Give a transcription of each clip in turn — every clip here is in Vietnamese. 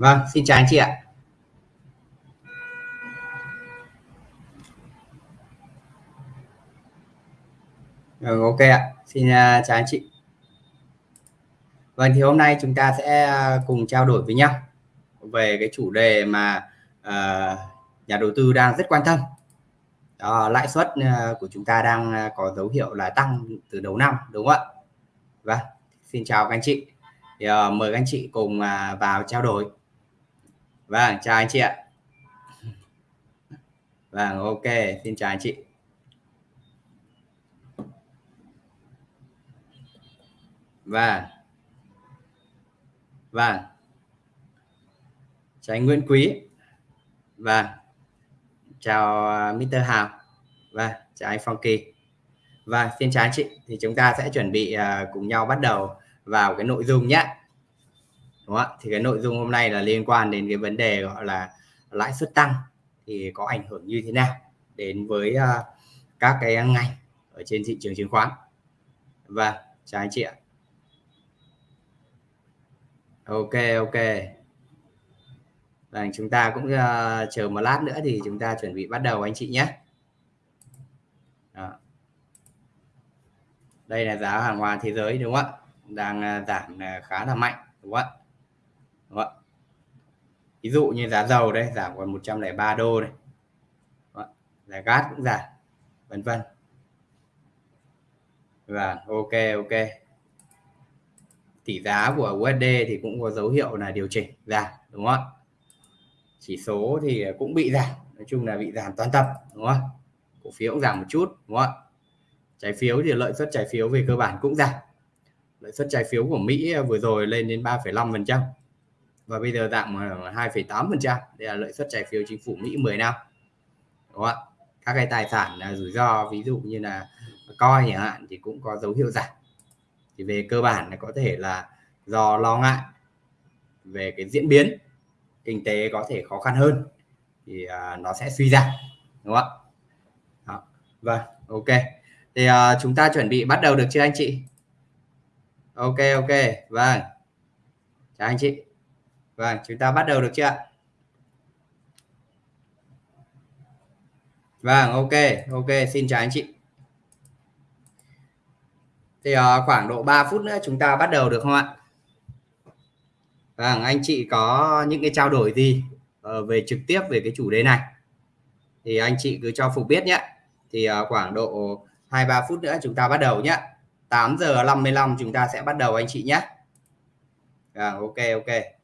Vâng, xin chào anh chị ạ. Ừ, ok ạ. Xin uh, chào anh chị. Vâng thì hôm nay chúng ta sẽ à, cùng trao đổi với nhau về cái chủ đề mà uh, nhà đầu tư đang rất quan tâm. Đó, lãi suất uh, của chúng ta đang có dấu hiệu là tăng từ đầu năm đúng không ạ? Vâng, xin chào các anh chị. Thì, uh, mời các anh chị cùng uh, vào trao đổi. Vâng, chào anh chị ạ. Vâng, ok, xin chào anh chị. Vâng. Vâng. Chào anh Nguyễn Quý. Vâng. Chào à, Mr. Hào. Vâng, chào anh Phong Kỳ. Vâng, xin chào anh chị. Thì chúng ta sẽ chuẩn bị uh, cùng nhau bắt đầu vào cái nội dung nhé. Đúng không? Thì cái nội dung hôm nay là liên quan đến cái vấn đề gọi là lãi suất tăng thì có ảnh hưởng như thế nào đến với uh, các cái ngành ở trên thị trường chứng khoán. và chào anh chị ạ ok ok và chúng ta cũng uh, chờ một lát nữa thì chúng ta chuẩn bị bắt đầu anh chị nhé Đó. đây là giá hàng hóa thế giới đúng không ạ đang uh, giảm uh, khá là mạnh đúng không ạ đúng không ạ. Ví dụ như giá dầu đây giảm còn 103 đô này vâng giá gas cũng giảm vân vân. Và ok ok. Tỷ giá của USD thì cũng có dấu hiệu là điều chỉnh giảm đúng không ạ? Chỉ số thì cũng bị giảm nói chung là bị giảm toàn tập đúng không cổ phiếu cũng giảm một chút đúng không ạ? Trái phiếu thì lợi suất trái phiếu về cơ bản cũng giảm. Lợi suất trái phiếu của Mỹ vừa rồi lên đến 3,5 phần trăm và bây giờ giảm 2,8 ờ, phần trăm. Đây là lợi suất trái phiếu chính phủ Mỹ 10 năm. Đúng không ạ? Các cái tài sản là rủi ro ví dụ như là coi chẳng hạn thì cũng có dấu hiệu giảm. Thì về cơ bản là có thể là do lo ngại về cái diễn biến kinh tế có thể khó khăn hơn thì uh, nó sẽ suy giảm. Đúng không ạ? Đó. vâng ok. Thì uh, chúng ta chuẩn bị bắt đầu được chưa anh chị? Ok ok. Vâng. Chào anh chị vâng chúng ta bắt đầu được chưa vâng ok ok xin chào anh chị. Thì uh, khoảng độ 3 phút nữa chúng ta bắt đầu được không ạ? Vâng, anh chị có những cái trao đổi gì uh, về trực tiếp về cái chủ đề này? Thì anh chị cứ cho Phục biết nhé. Thì uh, khoảng độ 2-3 phút nữa chúng ta bắt đầu nhé. 8 giờ 55 chúng ta sẽ bắt đầu anh chị nhé. À, ok ok.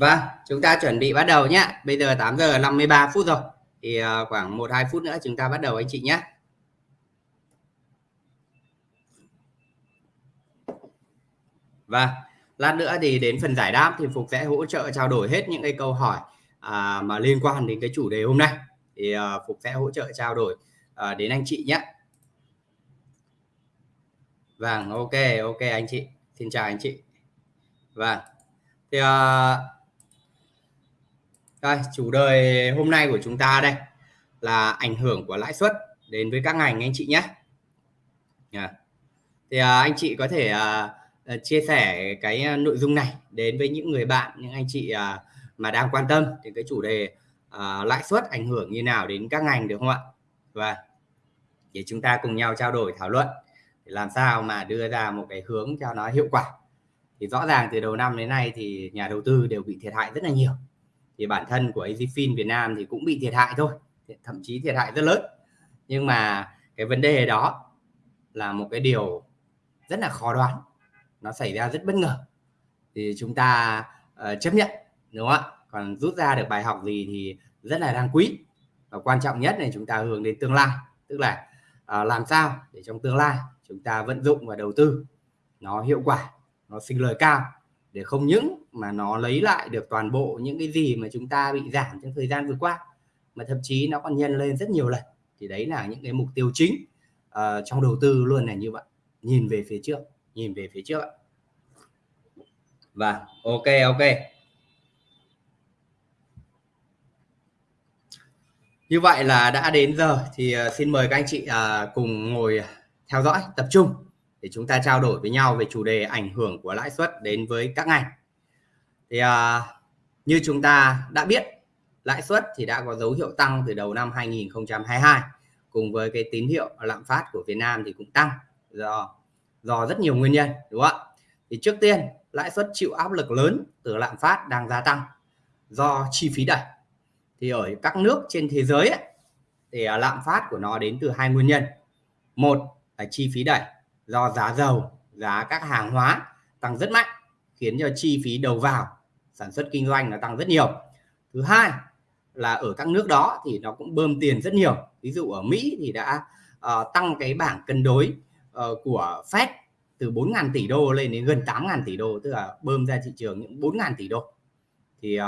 Vâng, chúng ta chuẩn bị bắt đầu nhé. Bây giờ 8 giờ 53 phút rồi. Thì ờ, khoảng 1 2 phút nữa chúng ta bắt đầu anh chị nhé. và vâng, lát nữa thì đến phần giải đáp thì Phục sẽ hỗ trợ trao đổi hết những cái câu hỏi à, mà liên quan đến cái chủ đề hôm nay. Thì à, Phục sẽ hỗ trợ trao đổi à, đến anh chị nhé. Vâng, ok, ok anh chị. Xin chào anh chị. Vâng. Thì à, đây, chủ đề hôm nay của chúng ta đây là ảnh hưởng của lãi suất đến với các ngành anh chị nhé. Yeah. Thì à, anh chị có thể à, à chia sẻ cái à, nội dung này đến với những người bạn, những anh chị à, mà đang quan tâm đến cái chủ đề à, lãi suất ảnh hưởng như nào đến các ngành được không ạ? Và để chúng ta cùng nhau trao đổi thảo luận để làm sao mà đưa ra một cái hướng cho nó hiệu quả. Thì rõ ràng từ đầu năm đến nay thì nhà đầu tư đều bị thiệt hại rất là nhiều thì bản thân của AZFIN Việt Nam thì cũng bị thiệt hại thôi thậm chí thiệt hại rất lớn. Nhưng mà cái vấn đề đó là một cái điều rất là khó đoán. Nó xảy ra rất bất ngờ. Thì chúng ta uh, chấp nhận đúng không ạ? Còn rút ra được bài học gì thì rất là đáng quý. Và quan trọng nhất là chúng ta hướng đến tương lai. Tức là uh, làm sao để trong tương lai chúng ta vận dụng và đầu tư nó hiệu quả nó sinh lời cao để không những mà nó lấy lại được toàn bộ những cái gì mà chúng ta bị giảm trong thời gian vừa qua mà thậm chí nó còn nhân lên rất nhiều lần. Thì đấy là những cái mục tiêu chính uh, trong đầu tư luôn là như vậy. Nhìn về phía trước nhìn về phía trước và vâng, ok ok. Như vậy là đã đến giờ thì uh, xin mời các anh chị uh, cùng ngồi theo dõi tập trung để chúng ta trao đổi với nhau về chủ đề ảnh hưởng của lãi suất đến với các ngành. Thì à, như chúng ta đã biết lãi suất thì đã có dấu hiệu tăng từ đầu năm 2022 cùng với cái tín hiệu lạm phát của Việt Nam thì cũng tăng do do rất nhiều nguyên nhân đúng không ạ? Thì trước tiên lãi suất chịu áp lực lớn từ lạm phát đang gia tăng do chi phí đẩy. Thì ở các nước trên thế giới ấy, thì à, lạm phát của nó đến từ hai nguyên nhân. Một là chi phí đẩy do giá dầu giá các hàng hóa tăng rất mạnh khiến cho chi phí đầu vào sản xuất kinh doanh nó tăng rất nhiều. Thứ hai là ở các nước đó thì nó cũng bơm tiền rất nhiều. Ví dụ ở Mỹ thì đã uh, tăng cái bảng cân đối uh, của Fed từ 4.000 tỷ đô lên đến gần 8.000 tỷ đô tức là bơm ra thị trường những 4.000 tỷ đô. Thì uh,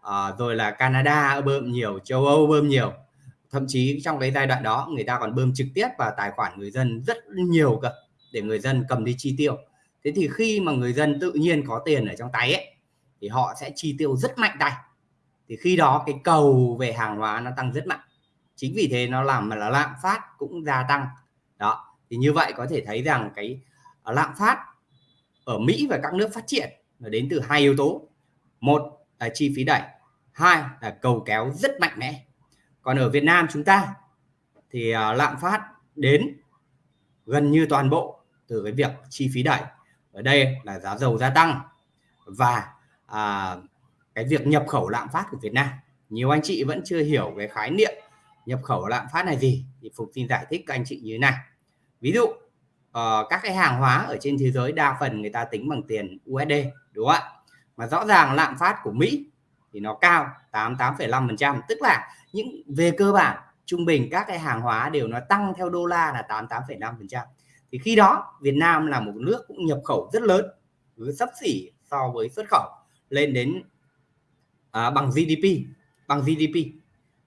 uh, rồi là Canada bơm nhiều châu Âu bơm nhiều. Thậm chí trong cái giai đoạn đó người ta còn bơm trực tiếp vào tài khoản người dân rất nhiều cơ để người dân cầm đi chi tiêu. Thế thì khi mà người dân tự nhiên có tiền ở trong tay ấy, thì họ sẽ chi tiêu rất mạnh tay. Thì khi đó cái cầu về hàng hóa nó tăng rất mạnh. Chính vì thế nó làm mà là lạm phát cũng gia tăng. Đó, thì như vậy có thể thấy rằng cái à, lạm phát ở Mỹ và các nước phát triển là đến từ hai yếu tố. Một là chi phí đẩy, hai là cầu kéo rất mạnh mẽ. Còn ở Việt Nam chúng ta thì à, lạm phát đến gần như toàn bộ từ cái việc chi phí đẩy. Ở đây là giá dầu gia tăng và à, cái việc nhập khẩu lạm phát của Việt Nam. Nhiều anh chị vẫn chưa hiểu cái khái niệm nhập khẩu lạm phát này gì thì Phục xin giải thích các anh chị như thế này ví dụ uh, các cái hàng hóa ở trên thế giới đa phần người ta tính bằng tiền USD đúng không ạ? Mà rõ ràng lạm phát của Mỹ thì nó cao 88,5% tức là những về cơ bản trung bình các cái hàng hóa đều nó tăng theo đô la là 88,5% thì khi đó Việt Nam là một nước cũng nhập khẩu rất lớn với sắp xỉ so với xuất khẩu lên đến à, bằng GDP bằng GDP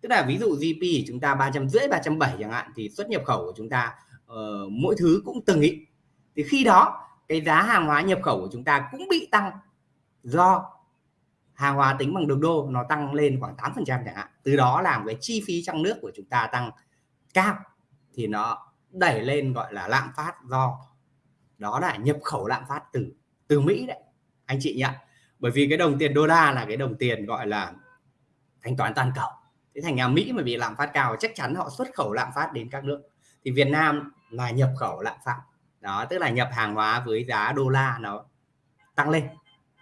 tức là ví dụ GDP chúng ta ba trăm rưỡi ba trăm bảy chẳng hạn thì xuất nhập khẩu của chúng ta uh, mỗi thứ cũng từng ý thì khi đó cái giá hàng hóa nhập khẩu của chúng ta cũng bị tăng do hàng hóa tính bằng đồng đô nó tăng lên khoảng 8 phần trăm chẳng hạn. Từ đó làm cái chi phí trong nước của chúng ta tăng cao thì nó đẩy lên gọi là lạm phát do đó là nhập khẩu lạm phát từ từ Mỹ đấy anh chị nhận bởi vì cái đồng tiền đô la là cái đồng tiền gọi là thanh toán toàn cầu. Thế thành nhà Mỹ mà bị lạm phát cao chắc chắn họ xuất khẩu lạm phát đến các nước. Thì Việt Nam là nhập khẩu lạm phát. Đó tức là nhập hàng hóa với giá đô la nó tăng lên.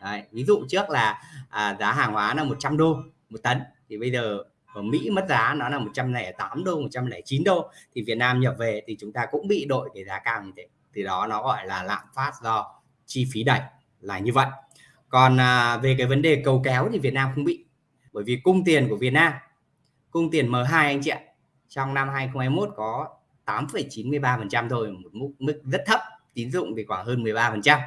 Đấy, ví dụ trước là à, giá hàng hóa là 100 đô một tấn. Thì bây giờ ở Mỹ mất giá nó là 108 đô 109 đô. Thì Việt Nam nhập về thì chúng ta cũng bị đội cái giá cao như thế. Thì đó nó gọi là lạm phát do chi phí đẩy là như vậy. Còn à, về cái vấn đề cầu kéo thì Việt Nam không bị. Bởi vì cung tiền của Việt Nam cung tiền M2 anh chị ạ trong năm 2021 có 8,93% thôi một mức, mức rất thấp. Tín dụng thì khoảng hơn 13%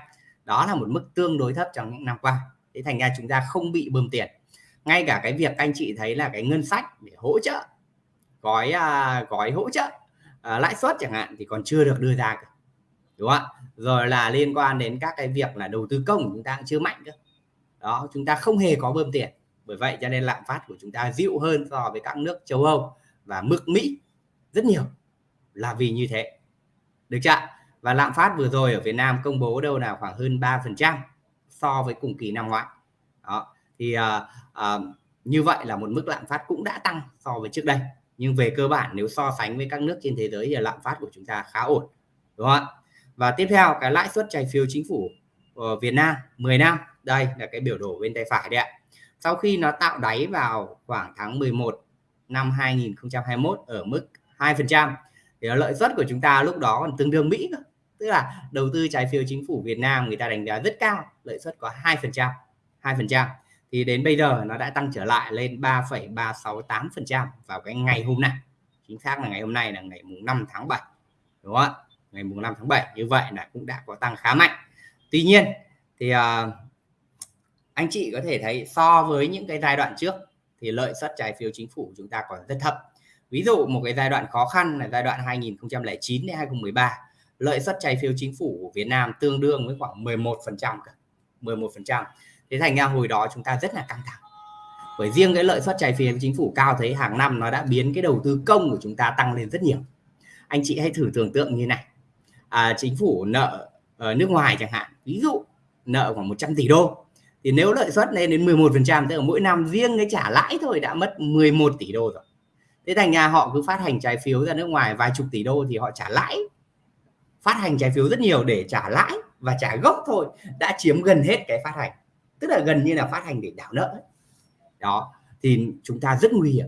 đó là một mức tương đối thấp trong những năm qua. Thế thành ra chúng ta không bị bơm tiền ngay cả cái việc anh chị thấy là cái ngân sách để hỗ trợ gói à, gói hỗ trợ à, lãi suất chẳng hạn thì còn chưa được đưa ra cả đúng không ạ? Rồi là liên quan đến các cái việc là đầu tư công chúng ta cũng chưa mạnh cơ. Đó chúng ta không hề có bơm tiền. Bởi vậy cho nên lạm phát của chúng ta dịu hơn so với các nước châu Âu và mức Mỹ rất nhiều là vì như thế. Được chưa và lạm phát vừa rồi ở Việt Nam công bố đâu là khoảng hơn 3% so với cùng kỳ năm ngoái. Đó thì à, à, như vậy là một mức lạm phát cũng đã tăng so với trước đây. Nhưng về cơ bản nếu so sánh với các nước trên thế giới thì lạm phát của chúng ta khá ổn đúng không ạ? Và tiếp theo cái lãi suất trái phiếu chính phủ ở Việt Nam 10 năm. Đây là cái biểu đồ bên tay phải đấy ạ. Sau khi nó tạo đáy vào khoảng tháng 11 năm 2021 ở mức 2% thì lợi suất của chúng ta lúc đó còn tương đương Mỹ cơ. Tức là đầu tư trái phiếu chính phủ Việt Nam người ta đánh giá rất cao lợi suất có 2% 2% thì đến bây giờ nó đã tăng trở lại lên 3,368% vào cái ngày hôm nay. Chính xác là ngày hôm nay là ngày mùng 5 tháng 7 đúng không ạ? Ngày mùng 5 tháng 7 như vậy là cũng đã có tăng khá mạnh. Tuy nhiên thì uh, anh chị có thể thấy so với những cái giai đoạn trước thì lợi suất trái phiếu chính phủ chúng ta còn rất thấp. Ví dụ một cái giai đoạn khó khăn là giai đoạn 2009 đến 2013 lợi suất trái phiếu chính phủ của Việt Nam tương đương với khoảng 11 phần trăm 11 phần trăm thế thành ra hồi đó chúng ta rất là căng thẳng. Bởi riêng cái lợi suất trái phiếu chính phủ cao thấy hàng năm nó đã biến cái đầu tư công của chúng ta tăng lên rất nhiều. Anh chị hãy thử tưởng tượng như này. À, chính phủ nợ ở nước ngoài chẳng hạn ví dụ nợ khoảng 100 tỷ đô thì nếu lợi suất lên đến 11 phần trăm tức là mỗi năm riêng cái trả lãi thôi đã mất 11 tỷ đô rồi. Thế thành nhà họ cứ phát hành trái phiếu ra nước ngoài vài chục tỷ đô thì họ trả lãi. Phát hành trái phiếu rất nhiều để trả lãi và trả gốc thôi đã chiếm gần hết cái phát hành tức là gần như là phát hành để đảo nợ đó, thì chúng ta rất nguy hiểm.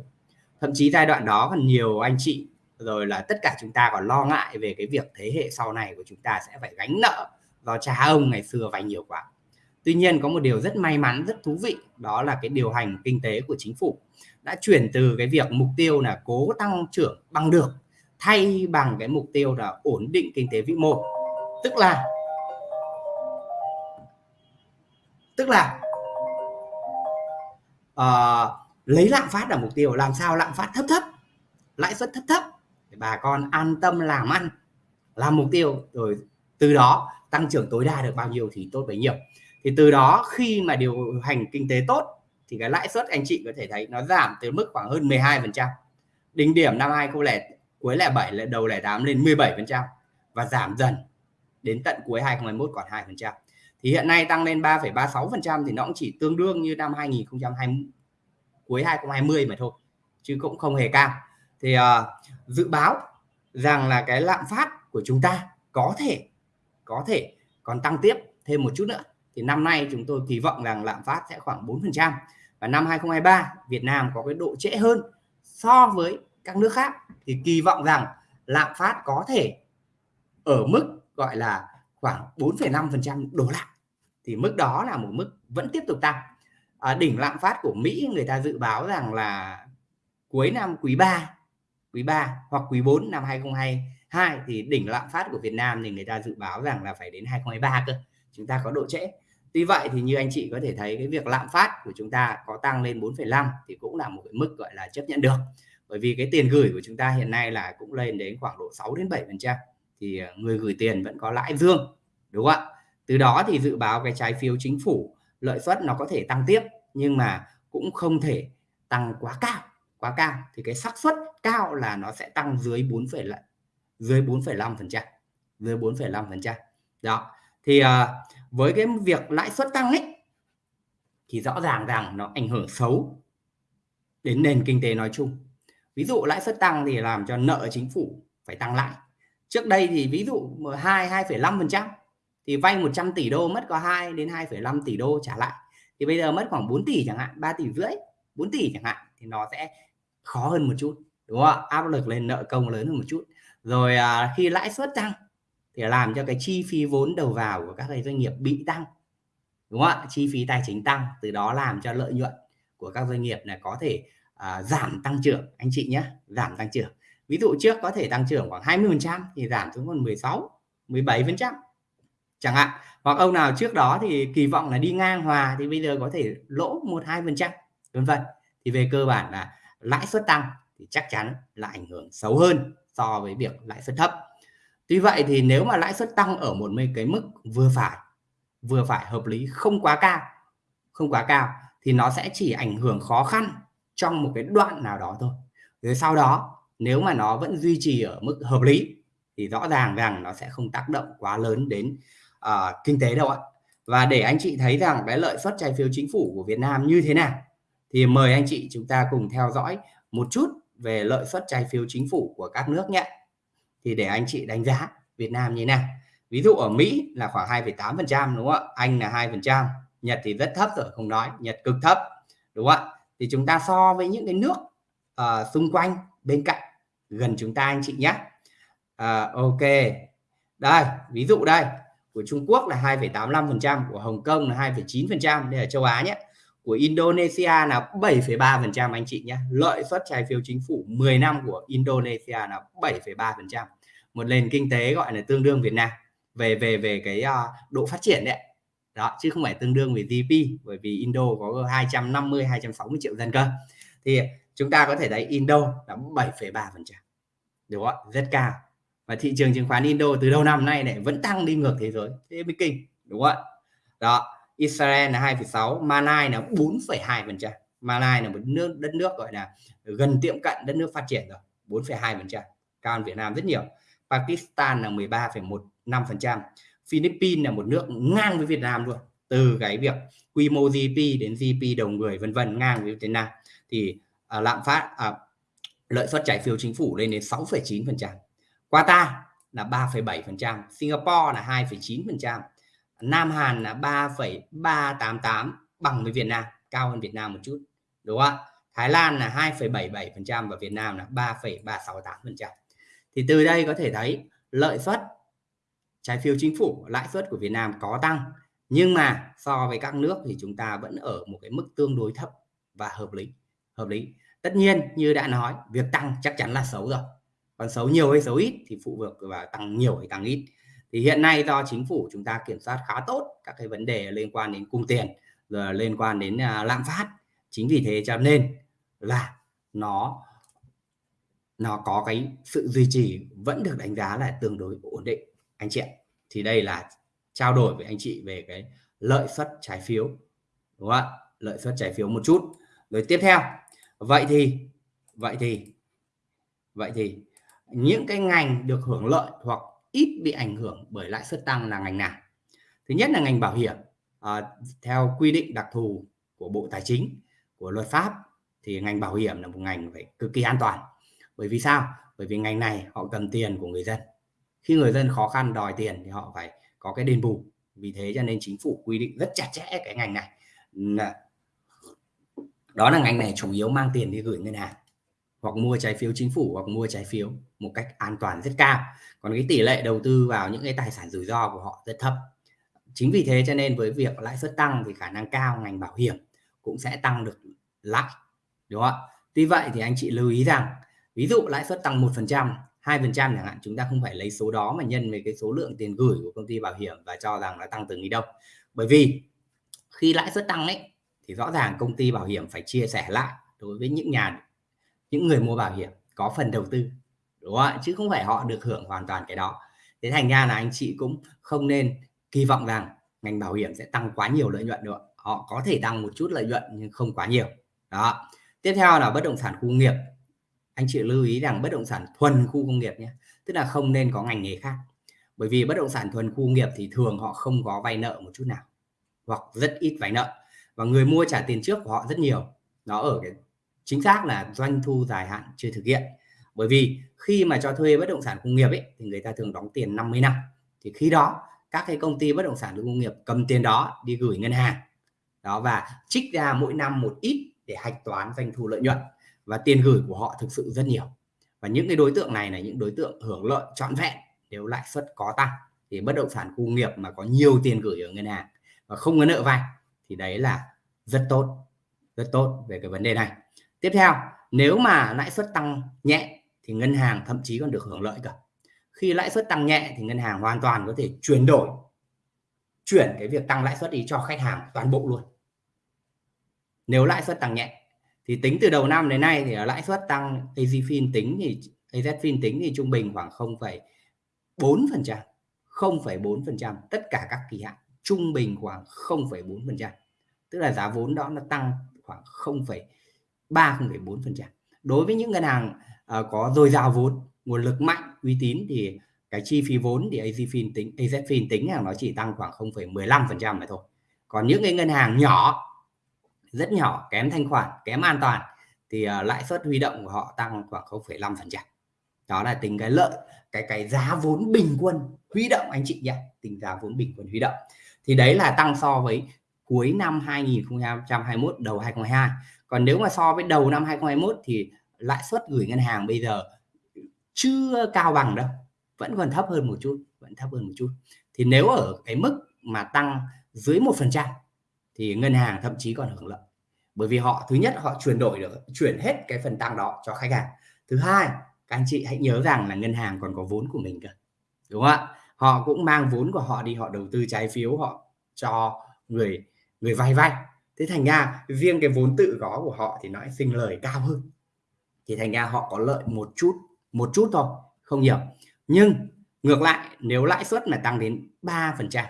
Thậm chí giai đoạn đó còn nhiều anh chị, rồi là tất cả chúng ta còn lo ngại về cái việc thế hệ sau này của chúng ta sẽ phải gánh nợ do cha ông ngày xưa vay nhiều quá. Tuy nhiên có một điều rất may mắn, rất thú vị, đó là cái điều hành kinh tế của chính phủ đã chuyển từ cái việc mục tiêu là cố tăng trưởng bằng được thay bằng cái mục tiêu là ổn định kinh tế vĩ mô. Tức là tức là uh, lấy lạm phát là mục tiêu. Làm sao lạm phát thấp thấp lãi suất thấp thấp để bà con an tâm làm ăn làm mục tiêu. Rồi từ đó tăng trưởng tối đa được bao nhiêu thì tốt bấy nhiêu. Thì từ đó khi mà điều hành kinh tế tốt thì cái lãi suất anh chị có thể thấy nó giảm từ mức khoảng hơn 12 phần trăm. Đỉnh điểm năm 2000 cuối lẻ 7 đầu lẻ 8 lên 17 phần trăm và giảm dần đến tận cuối 2021 còn 2 phần trăm thì hiện nay tăng lên 3,36 phần trăm thì nó cũng chỉ tương đương như năm 2020 cuối 2020 mà thôi chứ cũng không hề cao. Thì uh, dự báo rằng là cái lạm phát của chúng ta có thể có thể còn tăng tiếp thêm một chút nữa. Thì năm nay chúng tôi kỳ vọng rằng lạm phát sẽ khoảng 4% và năm 2023 Việt Nam có cái độ trễ hơn so với các nước khác. Thì kỳ vọng rằng lạm phát có thể ở mức gọi là khoảng 4,5% đổ lại thì mức đó là một mức vẫn tiếp tục tăng à, đỉnh lạm phát của Mỹ người ta dự báo rằng là cuối năm quý 3 quý 3 hoặc quý 4 năm 2022 thì đỉnh lạm phát của Việt Nam thì người ta dự báo rằng là phải đến 2023 cơ chúng ta có độ trễ Tuy vậy thì như anh chị có thể thấy cái việc lạm phát của chúng ta có tăng lên 4,5 thì cũng là một cái mức gọi là chấp nhận được. Bởi vì cái tiền gửi của chúng ta hiện nay là cũng lên đến khoảng độ 6 đến 7% thì ờ, người gửi tiền vẫn có lãi dương, đúng không ạ? Từ đó thì dự báo cái trái phiếu chính phủ lợi suất nó có thể tăng tiếp nhưng mà cũng không thể tăng quá cao, quá cao. Thì cái xác suất cao là nó sẽ tăng dưới 4, dưới 4,5%, dưới 4,5%. Đó thì uh, với cái việc lãi suất tăng ấy thì rõ ràng rằng nó ảnh hưởng xấu đến nền kinh tế nói chung. Ví dụ lãi suất tăng thì làm cho nợ chính phủ phải tăng lại trước đây thì ví dụ 2 2,5% thì vay 100 tỷ đô mất có 2 đến 2,5 tỷ đô trả lại. Thì bây giờ mất khoảng 4 tỷ chẳng hạn 3 tỷ rưỡi 4 tỷ chẳng hạn thì nó sẽ khó hơn một chút đúng không ạ? Áp lực lên nợ công lớn hơn một chút. Rồi à, khi lãi suất tăng thì làm cho cái chi phí vốn đầu vào của các doanh nghiệp bị tăng đúng không ạ? Chi phí tài chính tăng từ đó làm cho lợi nhuận của các doanh nghiệp này có thể à, giảm tăng trưởng. Anh chị nhé giảm tăng trưởng. Ví dụ trước có thể tăng trưởng khoảng 20 phần trăm thì giảm xuống còn 16 17 phần trăm chẳng hạn. Hoặc ông nào trước đó thì kỳ vọng là đi ngang hòa thì bây giờ có thể lỗ một hai phần trăm vân vân. Thì về cơ bản là lãi suất tăng thì chắc chắn là ảnh hưởng xấu hơn so với việc lãi suất thấp. Tuy vậy thì nếu mà lãi suất tăng ở một cái mức vừa phải, vừa phải hợp lý, không quá cao, không quá cao thì nó sẽ chỉ ảnh hưởng khó khăn trong một cái đoạn nào đó thôi. Rồi sau đó nếu mà nó vẫn duy trì ở mức hợp lý thì rõ ràng rằng nó sẽ không tác động quá lớn đến uh, kinh tế đâu ạ. Và để anh chị thấy rằng cái lợi suất trái phiếu chính phủ của Việt Nam như thế nào thì mời anh chị chúng ta cùng theo dõi một chút về lợi suất trái phiếu chính phủ của các nước nhé. Thì để anh chị đánh giá Việt Nam như thế nào. Ví dụ ở Mỹ là khoảng 2,8 phần trăm đúng không ạ? Anh là hai phần trăm Nhật thì rất thấp rồi không nói Nhật cực thấp đúng không ạ? Thì chúng ta so với những cái nước uh, xung quanh bên cạnh gần chúng ta anh chị nhé. Uh, ok. Đây ví dụ đây của Trung Quốc là 2,85% của Hồng Kông là 2,9% đây là châu Á nhé. Của Indonesia là 7,3% anh chị nhé. Lợi suất trái phiếu chính phủ 10 năm của Indonesia là 7,3% một nền kinh tế gọi là tương đương Việt Nam. Về về về cái uh, độ phát triển đấy đó chứ không phải tương đương với GDP bởi vì Indo có 250 260 triệu dân cơ. Thì chúng ta có thể thấy Indo là 7,3% đúng không rất cao và thị trường chứng khoán Indo từ đầu năm nay này vẫn tăng đi ngược thế giới thế mới kinh đúng không ạ? Đó Israel là 2,6 Malai là 4,2 phần trăm. Malai là một nước đất nước gọi là gần tiệm cận đất nước phát triển rồi 4,2 phần trăm. Cao hơn Việt Nam rất nhiều. Pakistan là 13,15 phần trăm. Philippines là một nước ngang với Việt Nam luôn từ cái việc quy mô GDP đến GDP đầu người vân vân ngang với Việt Nam. Thì à, lạm phát à, lợi suất trái phiếu chính phủ lên đến 6,9 phần trăm. Qatar là 3,7%, Singapore là 2,9%, Nam Hàn là 3,388 bằng với Việt Nam cao hơn Việt Nam một chút đúng không ạ Thái Lan là 2,77% và Việt Nam là 3,368%. Thì từ đây có thể thấy lợi suất trái phiếu chính phủ, lãi suất của Việt Nam có tăng nhưng mà so với các nước thì chúng ta vẫn ở một cái mức tương đối thấp và hợp lý. Hợp lý. Tất nhiên như đã nói, việc tăng chắc chắn là xấu rồi. Còn xấu nhiều hay xấu ít thì phụ thuộc vào tăng nhiều hay tăng ít. Thì hiện nay do chính phủ chúng ta kiểm soát khá tốt các cái vấn đề liên quan đến cung tiền, rồi liên quan đến à, lạm phát. Chính vì thế cho nên là nó nó có cái sự duy trì vẫn được đánh giá là tương đối ổn định anh chị ạ thì đây là trao đổi với anh chị về cái lợi suất trái phiếu đúng không ạ lợi suất trái phiếu một chút rồi tiếp theo vậy thì vậy thì vậy thì những cái ngành được hưởng lợi hoặc ít bị ảnh hưởng bởi lãi suất tăng là ngành nào? Thứ nhất là ngành bảo hiểm. À, theo quy định đặc thù của bộ tài chính của luật pháp thì ngành bảo hiểm là một ngành phải cực kỳ an toàn. Bởi vì sao? Bởi vì ngành này họ cần tiền của người dân. Khi người dân khó khăn đòi tiền thì họ phải có cái đền bù. Vì thế cho nên chính phủ quy định rất chặt chẽ cái ngành này. Đó là ngành này chủ yếu mang tiền đi gửi ngân hàng hoặc mua trái phiếu chính phủ hoặc mua trái phiếu một cách an toàn rất cao. Còn cái tỷ lệ đầu tư vào những cái tài sản rủi ro của họ rất thấp. Chính vì thế cho nên với việc lãi suất tăng thì khả năng cao, ngành bảo hiểm cũng sẽ tăng được lãi, đúng không ạ? Tuy vậy thì anh chị lưu ý rằng, ví dụ lãi suất tăng một phần trăm, hai phần trăm chẳng hạn, chúng ta không phải lấy số đó mà nhân với cái số lượng tiền gửi của công ty bảo hiểm và cho rằng nó tăng từng đi đâu bởi vì khi lãi suất tăng ấy, thì rõ ràng công ty bảo hiểm phải chia sẻ lại đối với những nhà những người mua bảo hiểm có phần đầu tư, đúng không ạ? Chứ không phải họ được hưởng hoàn toàn cái đó. Thế thành ra là anh chị cũng không nên kỳ vọng rằng ngành bảo hiểm sẽ tăng quá nhiều lợi nhuận được. Họ có thể tăng một chút lợi nhuận nhưng không quá nhiều. Đó. Tiếp theo là bất động sản khu nghiệp. Anh chị lưu ý rằng bất động sản thuần khu công nghiệp nhé, tức là không nên có ngành nghề khác. Bởi vì bất động sản thuần khu nghiệp thì thường họ không có vay nợ một chút nào, hoặc rất ít vay nợ. Và người mua trả tiền trước của họ rất nhiều. Nó ở cái chính xác là doanh thu dài hạn chưa thực hiện. Bởi vì khi mà cho thuê bất động sản công nghiệp ấy, thì người ta thường đóng tiền 50 năm. Thì khi đó, các cái công ty bất động sản công nghiệp cầm tiền đó đi gửi ngân hàng. Đó, và trích ra mỗi năm một ít để hạch toán doanh thu lợi nhuận. Và tiền gửi của họ thực sự rất nhiều. Và những cái đối tượng này là những đối tượng hưởng lợi trọn vẹn nếu lãi suất có tăng. Thì bất động sản công nghiệp mà có nhiều tiền gửi ở ngân hàng và không có nợ vay thì đấy là rất tốt rất tốt về cái vấn đề này tiếp theo nếu mà lãi suất tăng nhẹ thì ngân hàng thậm chí còn được hưởng lợi cả. Khi lãi suất tăng nhẹ thì ngân hàng hoàn toàn có thể chuyển đổi chuyển cái việc tăng lãi suất đi cho khách hàng toàn bộ luôn. Nếu lãi suất tăng nhẹ thì tính từ đầu năm đến nay thì lãi suất tăng AZFIN tính thì AZFIN tính thì trung bình khoảng 0,4% 0,4% tất cả các kỳ hạn trung bình khoảng 0,4% tức là giá vốn đó nó tăng khoảng 0,3 0,4% đối với những ngân hàng uh, có dồi dào vốn nguồn lực mạnh uy tín thì cái chi phí vốn thì AZFIN tính AZFIN tính là nó chỉ tăng khoảng 0,15% mà thôi. Còn những cái ngân hàng nhỏ rất nhỏ kém thanh khoản kém an toàn thì uh, lãi suất huy động của họ tăng khoảng 0,5 phần trăm. Đó là tính cái lợi cái cái giá vốn bình quân huy động anh chị nhé tính giá vốn bình quân huy động. Thì đấy là tăng so với cuối năm 2021 đầu 2022 còn nếu mà so với đầu năm 2021 thì lãi suất gửi ngân hàng bây giờ chưa cao bằng đâu, vẫn còn thấp hơn một chút, vẫn thấp hơn một chút. Thì nếu ở cái mức mà tăng dưới một phần trăm thì ngân hàng thậm chí còn hưởng lợi. Bởi vì họ, thứ nhất họ chuyển đổi được, chuyển hết cái phần tăng đó cho khách hàng. Thứ hai, các anh chị hãy nhớ rằng là ngân hàng còn có vốn của mình cơ, đúng không ạ? Họ cũng mang vốn của họ đi, họ đầu tư trái phiếu, họ cho người người vay vay thế thành ra riêng cái vốn tự có của họ thì nó sinh lời cao hơn. Thì thành ra họ có lợi một chút một chút thôi không nhiều. Nhưng ngược lại nếu lãi suất mà tăng đến 3%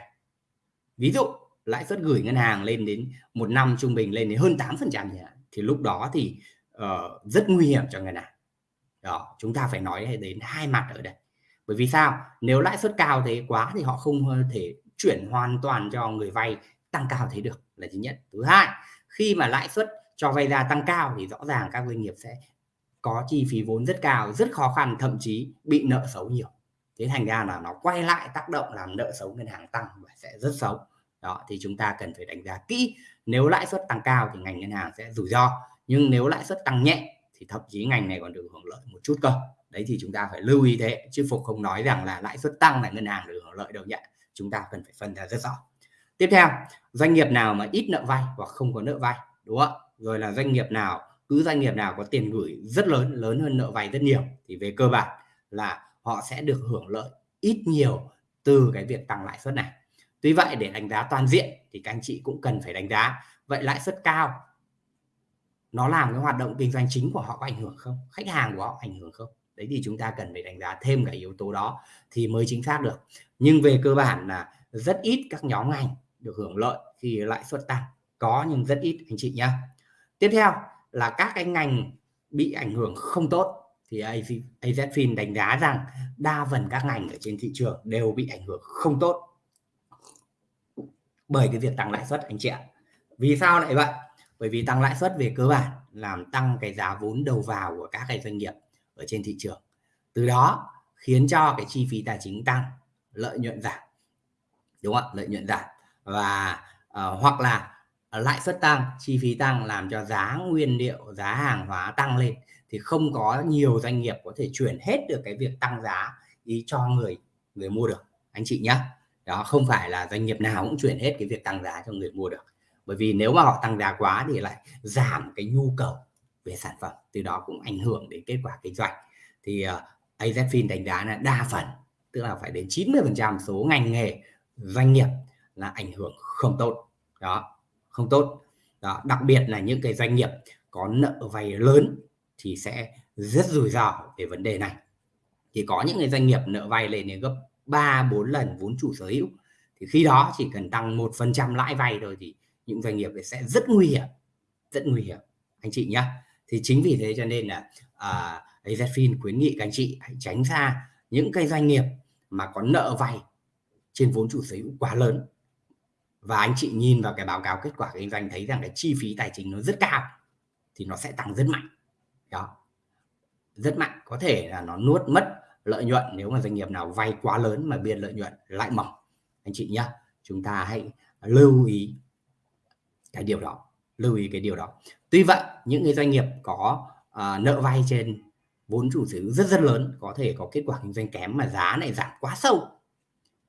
ví dụ lãi suất gửi ngân hàng lên đến một năm trung bình lên đến hơn 8% thì lúc đó thì uh, rất nguy hiểm cho ngân hàng. Đó chúng ta phải nói đến hai mặt ở đây. Bởi vì sao? Nếu lãi suất cao thế quá thì họ không ờ, thể chuyển hoàn toàn cho người vay tăng cao thế được là thứ nhất. Thứ hai, khi mà lãi suất cho vay ra tăng cao thì rõ ràng các doanh nghiệp sẽ có chi phí vốn rất cao, rất khó khăn, thậm chí bị nợ xấu nhiều. Thế thành ra là nó quay lại tác động làm nợ xấu ngân hàng tăng và sẽ rất xấu. Đó, thì chúng ta cần phải đánh giá kỹ. Nếu lãi suất tăng cao thì ngành ngân hàng sẽ rủi ro, nhưng nếu lãi suất tăng nhẹ thì thậm chí ngành này còn được hưởng lợi một chút cơ. Đấy thì chúng ta phải lưu ý thế, chứ phục không nói rằng là lãi suất tăng là ngân hàng được hưởng lợi đâu nhé. Chúng ta cần phải phân ra rất rõ tiếp theo, doanh nghiệp nào mà ít nợ vay hoặc không có nợ vay, đúng không rồi là doanh nghiệp nào, cứ doanh nghiệp nào có tiền gửi rất lớn lớn hơn nợ vay rất nhiều, thì về cơ bản là họ sẽ được hưởng lợi ít nhiều từ cái việc tăng lãi suất này. Tuy vậy, để đánh giá toàn diện thì các anh chị cũng cần phải đánh giá, vậy lãi suất cao, nó làm cái hoạt động kinh doanh chính của họ có ảnh hưởng không? Khách hàng của họ ảnh hưởng không? Đấy thì chúng ta cần phải đánh giá thêm cái yếu tố đó thì mới chính xác được. Nhưng về cơ bản là rất ít các nhóm ngành được hưởng lợi khi lãi suất tăng. Có nhưng rất ít, anh chị nhé tiếp theo là các cái ngành bị ảnh hưởng không tốt thì AZFIN đánh giá rằng đa phần các ngành ở trên thị trường đều bị ảnh hưởng không tốt bởi cái việc tăng lãi suất, anh chị ạ. Vì sao lại vậy? Bởi vì tăng lãi suất về cơ bản làm tăng cái giá vốn đầu vào của các cái doanh nghiệp ở trên thị trường. Từ đó khiến cho cái chi phí tài chính tăng, lợi nhuận giảm. Đúng không lợi nhuận giảm và uh, hoặc là ờ, lãi suất tăng chi phí tăng làm cho giá nguyên liệu giá hàng hóa tăng lên thì không có nhiều doanh nghiệp có thể chuyển hết được cái việc tăng giá ý cho người người mua được anh chị nhé đó không phải là doanh nghiệp nào cũng chuyển hết cái việc tăng giá cho người mua được. Bởi vì nếu mà họ tăng giá quá thì lại giảm cái nhu cầu về sản phẩm từ đó cũng ảnh hưởng đến kết quả kinh doanh. Thì ờ, uh, AZFIN đánh giá là đa phần tức là phải đến 90% số ngành nghề doanh nghiệp là ảnh hưởng không tốt. Đó không tốt. Đó đặc biệt là những cái doanh nghiệp có nợ vay lớn thì sẽ rất rủi ro về vấn đề này. Thì có những cái doanh nghiệp nợ vay lên đến gấp 3 4 lần vốn chủ sở hữu thì khi đó chỉ cần tăng một phần trăm lãi vay thôi thì những doanh nghiệp sẽ rất nguy hiểm rất nguy hiểm. Anh chị nhé thì chính vì thế cho nên là à, AZFIN khuyến nghị các anh chị hãy tránh xa những cái doanh nghiệp mà có nợ vay trên vốn chủ sở hữu quá lớn và anh chị nhìn vào cái báo cáo kết quả kinh doanh thấy rằng cái chi phí tài chính nó rất cao thì nó sẽ tăng rất mạnh. Đó. Rất mạnh có thể là nó nuốt mất lợi nhuận nếu mà doanh nghiệp nào vay quá lớn mà biên lợi nhuận lại mỏng. Anh chị nhé chúng ta hãy lưu ý cái điều đó lưu ý cái điều đó. Tuy vậy những cái doanh nghiệp có uh, nợ vay trên vốn chủ sở hữu rất rất lớn có thể có kết quả kinh doanh kém mà giá này giảm quá sâu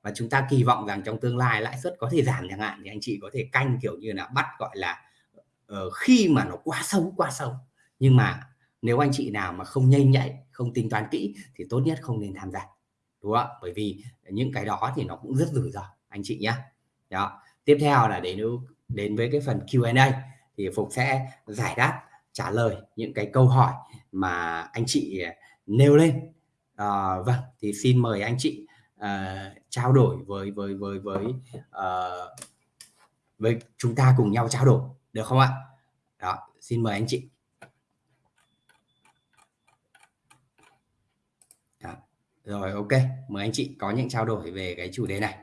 và chúng ta kỳ vọng rằng trong tương lai lãi suất có thể giảm chẳng hạn thì anh chị có thể canh kiểu như là bắt gọi là uh, khi mà nó quá sâu quá sâu. Nhưng mà nếu anh chị nào mà không nhanh nhạy không tính toán kỹ thì tốt nhất không nên tham gia. Đúng không bởi vì những cái đó thì nó cũng rất rủi ro anh chị nhé đó. Tiếp theo là đến đến với cái phần Q&A thì Phục sẽ giải đáp trả lời những cái câu hỏi mà anh chị nêu lên. À, vâng thì xin mời anh chị uh, trao đổi với với với với uh, với chúng ta cùng nhau trao đổi được không ạ? Đó xin mời anh chị. Đó. rồi ok mời anh chị có những trao đổi về cái chủ đề này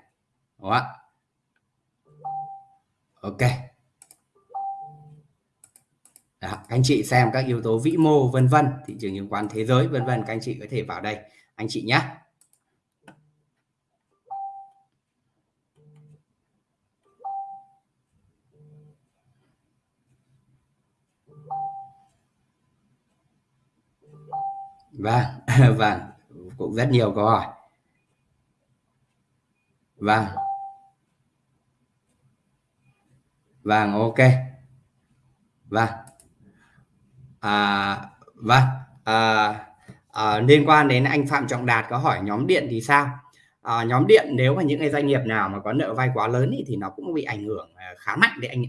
đúng không ạ? Ok. Đó, anh chị xem các yếu tố vĩ mô vân vân thị trường chứng khoán thế giới vân vân các anh chị có thể vào đây anh chị nhé vâng vâng cũng rất nhiều câu hỏi. Vâng. Vâng ok. Vâng. À, vâng à, à, liên quan đến anh Phạm Trọng Đạt có hỏi nhóm điện thì sao? À, nhóm điện nếu mà những cái doanh nghiệp nào mà có nợ vay quá lớn ý, thì nó cũng bị ảnh hưởng à, khá mạnh đấy anh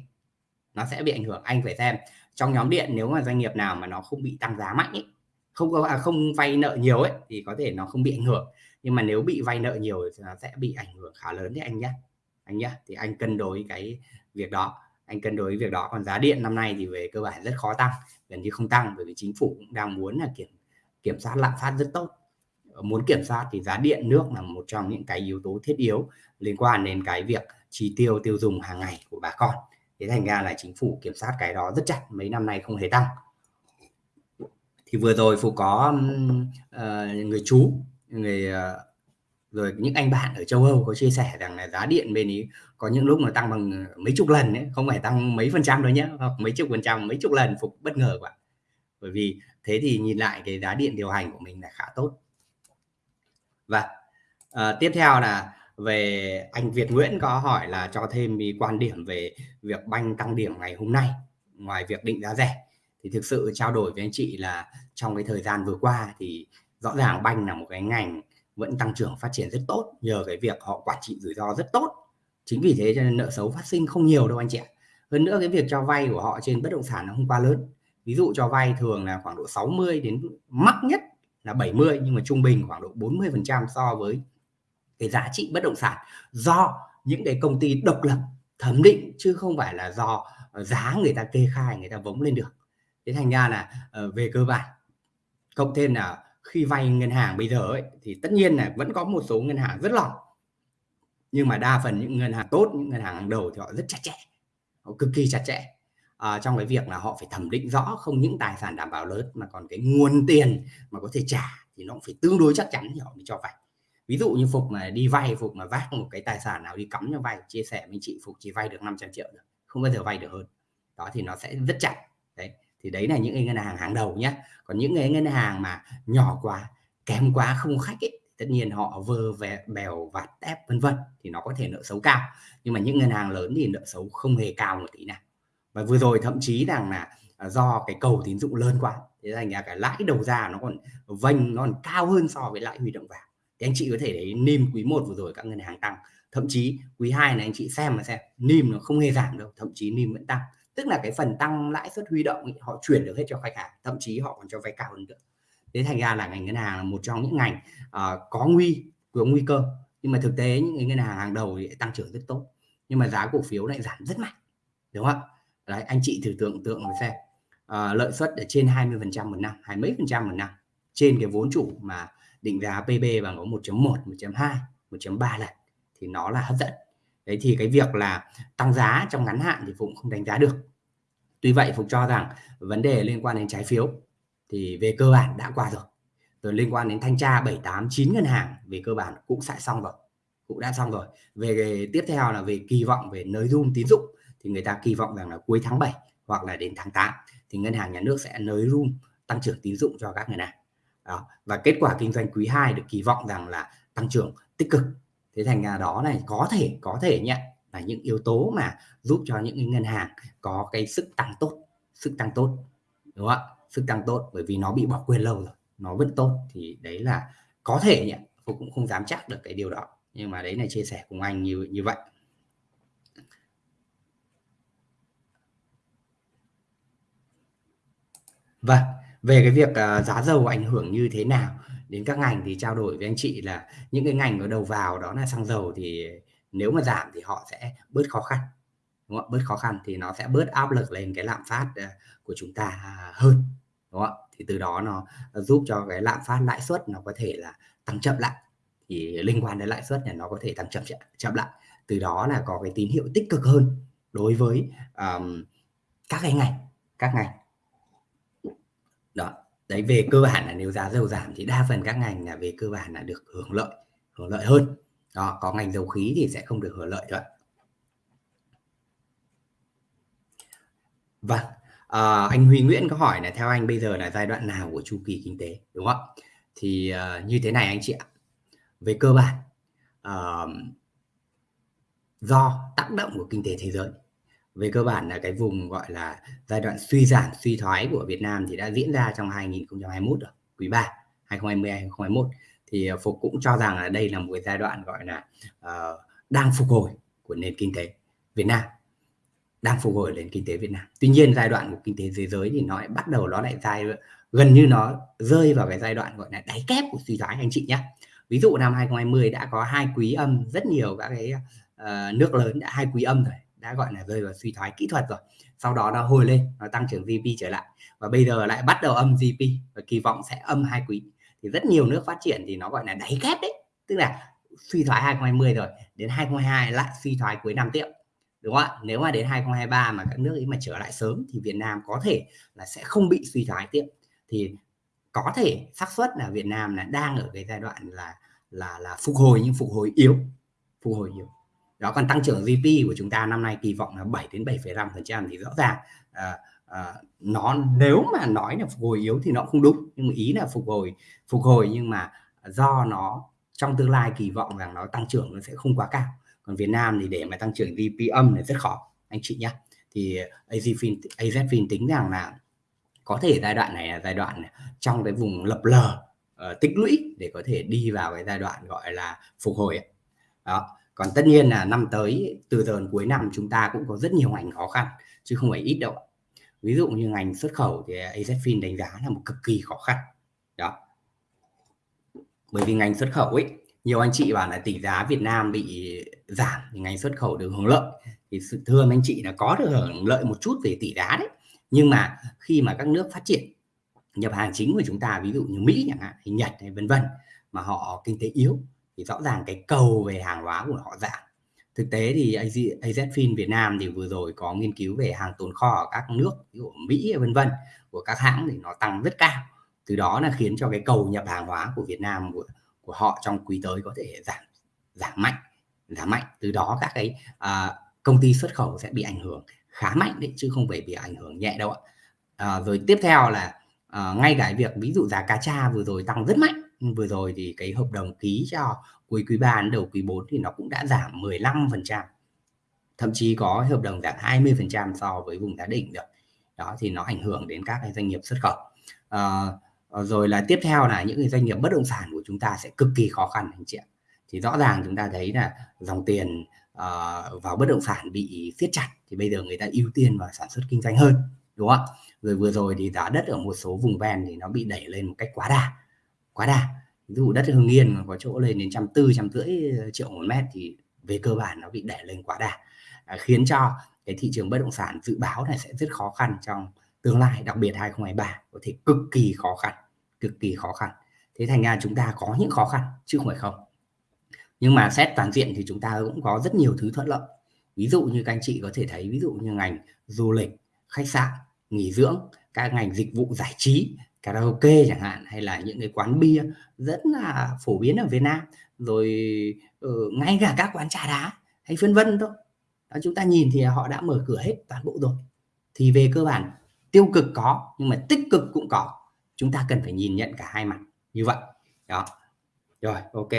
nó sẽ bị ảnh hưởng anh phải xem. Trong nhóm điện nếu mà doanh nghiệp nào mà nó không bị tăng giá mạnh ý, không có à, không vay nợ nhiều ấy thì có thể nó không bị ảnh hưởng. Nhưng mà nếu bị vay nợ nhiều thì nó sẽ bị ảnh hưởng khá lớn đấy anh nhé anh nhé thì anh cân đối cái việc đó. Anh cân đối việc đó. Còn giá điện năm nay thì về cơ bản rất khó tăng gần như không tăng bởi vì chính phủ cũng đang muốn là kiểm kiểm soát lạm phát rất tốt. Ờ, muốn kiểm soát thì giá điện nước là một trong những cái yếu tố thiết yếu liên quan đến cái việc chi tiêu tiêu dùng hàng ngày của bà con. Thế thành ra là chính phủ kiểm soát cái đó rất chặt mấy năm nay không hề tăng thì vừa rồi phụ có uh, người chú người uh, rồi những anh bạn ở châu Âu có chia sẻ rằng là giá điện bên ý có những lúc mà tăng bằng mấy chục lần ấy, không phải tăng mấy phần trăm đâu nhé hoặc mấy chục phần trăm mấy chục lần phục bất ngờ quá. Bởi vì thế thì nhìn lại cái giá điện điều hành của mình là khá tốt. Và uh, tiếp theo là về anh Việt Nguyễn có hỏi là cho thêm ý quan điểm về việc banh tăng điểm ngày hôm nay ngoài việc định giá rẻ thì thực sự trao đổi với anh chị là trong cái thời gian vừa qua thì rõ ràng banh là một cái ngành vẫn tăng trưởng phát triển rất tốt, nhờ cái việc họ quản trị rủi ro rất tốt. Chính vì thế cho nên nợ xấu phát sinh không nhiều đâu anh chị ạ. Hơn nữa cái việc cho vay của họ trên bất động sản nó không quá lớn. Ví dụ cho vay thường là khoảng độ 60 đến mắc nhất là 70 nhưng mà trung bình khoảng độ 40 phần trăm so với cái giá trị bất động sản do những cái công ty độc lập thẩm định, chứ không phải là do giá người ta kê khai, người ta vống lên được thế thành ra là ờ, về cơ bản cộng thêm là khi vay ngân hàng bây giờ ấy thì tất nhiên là vẫn có một số ngân hàng rất lỏng. Nhưng mà đa phần những ngân hàng tốt những ngân hàng hàng đầu thì họ rất chặt chẽ họ cực kỳ chặt chẽ. À, trong cái việc là họ phải thẩm định rõ không những tài sản đảm bảo lớn mà còn cái nguồn tiền mà có thể trả thì nó cũng phải tương đối chắc chắn thì họ mới cho vay. Ví dụ như phục mà đi vay phục mà vác một cái tài sản nào đi cắm cho vay chia sẻ với chị phục chỉ vay được 500 triệu được không bao giờ vay được hơn. Đó thì nó sẽ rất chặt đấy thì đấy là những cái ngân hàng hàng đầu nhé còn những cái ngân hàng mà nhỏ quá, kém quá, không khách ấy tất nhiên họ vơ về bèo, vạt ép vân vân, thì nó có thể nợ xấu cao. Nhưng mà những ngân hàng lớn thì nợ xấu không hề cao một tí nào. Và vừa rồi thậm chí rằng là à, do cái cầu tín dụng lớn quá, thế thành ra cái lãi đầu ra nó còn vênh, nó còn cao hơn so với lãi huy động vào. Thì anh chị có thể thấy nim quý 1 vừa rồi các ngân hàng tăng. Thậm chí quý 2 này anh chị xem mà xem nim nó không hề giảm đâu, thậm chí nim vẫn tăng tức là cái phần tăng lãi suất huy động ý, họ chuyển được hết cho khách hàng thậm chí họ còn cho vay cao hơn nữa. Thế thành ra là ngành ngân hàng là một trong những ngành uh, có nguy có nguy cơ. Nhưng mà thực tế những ngân hàng hàng đầu thì tăng trưởng rất tốt. Nhưng mà giá cổ phiếu lại giảm rất mạnh đúng không ạ? Đấy anh chị thử tưởng tượng xem. Uh, lợi suất ở trên 20 phần trăm một năm hai mấy phần trăm một năm. Trên cái vốn chủ mà định giá PB bằng có 1.1 1.2 1.3 lần thì nó là hấp dẫn đấy, thì cái việc là tăng giá trong ngắn hạn thì Phụng không đánh giá được. Tuy vậy, Phụng cho rằng vấn đề liên quan đến trái phiếu thì về cơ bản đã qua rồi. Rồi liên quan đến thanh tra 7 8 9 ngân hàng về cơ bản cũng sẽ xong rồi, cũng đã xong rồi. Về tiếp theo là về kỳ vọng về nới room tín dụng thì người ta kỳ vọng rằng là cuối tháng 7 hoặc là đến tháng 8 thì ngân hàng nhà nước sẽ nới room tăng trưởng tín dụng cho các ngân hàng. Đó. và kết quả kinh doanh quý 2 được kỳ vọng rằng là tăng trưởng tích cực thế thành ra đó này có thể có thể nhé là những yếu tố mà giúp cho những ngân hàng có cái sức tăng tốt sức tăng tốt đúng không ạ? Sức tăng tốt bởi vì nó bị bỏ quên lâu rồi nó vẫn tốt thì đấy là có thể nhé tôi cũng không dám chắc được cái điều đó. Nhưng mà đấy là chia sẻ cùng anh như như vậy. Vâng, về cái việc uh, giá dầu ảnh hưởng như thế nào? Đến các ngành thì trao đổi với anh chị là những cái ngành có đầu vào đó là xăng dầu thì nếu mà giảm thì họ sẽ bớt khó khăn đúng không? bớt khó khăn thì nó sẽ bớt áp lực lên cái lạm phát ờ, của chúng ta à, hơn đúng không thì từ đó nó giúp cho cái lạm phát lãi suất nó có thể là tăng chậm lại thì liên quan đến lãi suất này nó có thể tăng chậm chậm lại từ đó là có cái tín hiệu tích cực hơn đối với um, các cái ngành các ngành đấy về cơ bản là nếu giá dầu giảm thì đa phần các ngành là về cơ bản là được hưởng lợi hưởng lợi hơn. Đó có ngành dầu khí thì sẽ không được hưởng lợi rồi. vâng à, anh Huy Nguyễn có hỏi là theo anh bây giờ là giai đoạn nào của chu kỳ kinh tế đúng không thì uh, như thế này anh chị ạ. Về cơ bản uh, do tác động của kinh tế thế giới về cơ bản là cái vùng gọi là giai đoạn suy giảm suy thoái của Việt Nam thì đã diễn ra trong 2021 rồi quý 3 2020 2021 thì ờ, Phục cũng cho rằng là đây là một cái giai đoạn gọi là uh, đang phục hồi của nền kinh tế Việt Nam đang phục hồi nền kinh tế Việt Nam. Tuy nhiên giai đoạn của kinh tế thế giới thì nó lại bắt đầu nó lại giai gần như nó rơi vào cái giai đoạn gọi là đáy kép của suy thoái anh chị nhé. Ví dụ năm 2020 đã có hai quý âm rất nhiều các cái uh, nước lớn đã hai quý âm rồi, đã gọi là rơi vào suy thoái kỹ thuật rồi. Sau đó nó hồi lên, nó tăng trưởng GDP trở lại. Và bây giờ lại bắt đầu âm GDP và kỳ vọng sẽ âm hai quý. Thì rất nhiều nước phát triển thì nó gọi là đáy kép đấy, tức là suy thoái 2020 rồi, đến 2022 lại suy thoái cuối năm tiếp. Đúng không ạ? Nếu mà đến 2023 mà các nước ấy mà trở lại sớm thì Việt Nam có thể là sẽ không bị suy thoái tiếp. Thì có thể xác suất là Việt Nam là đang ở cái giai đoạn là là là phục hồi nhưng phục hồi yếu. Phục hồi yếu đó còn tăng trưởng GDP của chúng ta năm nay kỳ vọng là 7 đến 7,5 phần trăm thì rõ ràng à, à, nó nếu mà nói là phục hồi yếu thì nó không đúng. Nhưng mà ý là phục hồi phục hồi nhưng mà do nó trong tương lai kỳ vọng rằng nó tăng trưởng nó sẽ không quá cao. Còn Việt Nam thì để mà tăng trưởng GDP âm là rất khó anh chị nhé thì AZFIN AZFIN tính rằng là có thể giai đoạn này là giai đoạn trong cái vùng lập lờ uh, tích lũy để có thể đi vào cái giai đoạn gọi là phục hồi đó còn tất nhiên là năm tới, từ giờ cuối năm chúng ta cũng có rất nhiều ngành khó khăn, chứ không phải ít đâu ví dụ như ngành xuất khẩu thì AZFIN đánh giá là một cực kỳ khó khăn. Đó. Bởi vì ngành xuất khẩu ấy, nhiều anh chị bảo là tỷ giá Việt Nam bị giảm thì ngành xuất khẩu được hưởng lợi. Thì sự thưa anh chị là có được hưởng lợi một chút về tỷ giá đấy. Nhưng mà khi mà các nước phát triển, nhập hàng chính của chúng ta, ví dụ như Mỹ chẳng hạn, hay Nhật hay vân vân, mà họ kinh tế yếu thì rõ ràng cái cầu về hàng hóa của họ giảm. Thực tế thì AZFIN Việt Nam thì vừa rồi có nghiên cứu về hàng tồn kho ở các nước ví dụ Mỹ vân vân của các hãng thì nó tăng rất cao. Từ đó là khiến cho cái cầu nhập hàng hóa của Việt Nam của của họ trong quý tới có thể giảm giảm mạnh giảm mạnh. Từ đó các cái à, công ty xuất khẩu sẽ bị ảnh hưởng khá mạnh đấy chứ không phải bị ảnh hưởng nhẹ đâu ạ. À, rồi tiếp theo là à, ngay cả việc ví dụ giá cá tra vừa rồi tăng rất mạnh vừa rồi thì cái hợp đồng ký cho cuối quý 3 đến đầu quý 4 thì nó cũng đã giảm 15%, thậm chí có hợp đồng giảm 20% so với vùng giá đỉnh được đó thì nó ảnh hưởng đến các cái doanh nghiệp xuất khẩu. À, rồi là tiếp theo là những cái doanh nghiệp bất động sản của chúng ta sẽ cực kỳ khó khăn anh chị ạ. Thì rõ ràng chúng ta thấy là dòng tiền uh, vào bất động sản bị siết chặt thì bây giờ người ta ưu tiên vào sản xuất kinh doanh hơn đúng không rồi vừa rồi thì giá đất ở một số vùng ven thì nó bị đẩy lên một cách quá đà quá đà ví dụ đất Hưng Yên có chỗ lên đến trăm tư trăm rưỡi ờ, triệu một mét thì về cơ bản nó bị đẩy lên quá đà à, khiến cho cái thị trường bất động sản dự báo này sẽ rất khó khăn trong tương lai đặc biệt 2023 có thể cực kỳ khó khăn cực kỳ khó khăn. Thế thành ra chúng ta có những khó khăn chứ không phải không. Nhưng mà xét toàn diện thì chúng ta cũng có rất nhiều thứ thuận lợi. Ví dụ như các anh chị có thể thấy ví dụ như ngành du lịch khách sạn nghỉ dưỡng các ngành dịch vụ giải trí karaoke chẳng hạn hay là những cái quán bia rất là phổ biến ở Việt Nam. Rồi uh, ngay cả các quán trà đá hay vân vân thôi. Đó, chúng ta nhìn thì họ đã mở cửa hết toàn bộ rồi. Thì về cơ bản tiêu cực có nhưng mà tích cực cũng có. Chúng ta cần phải nhìn nhận cả hai mặt như vậy. Đó. Rồi ok.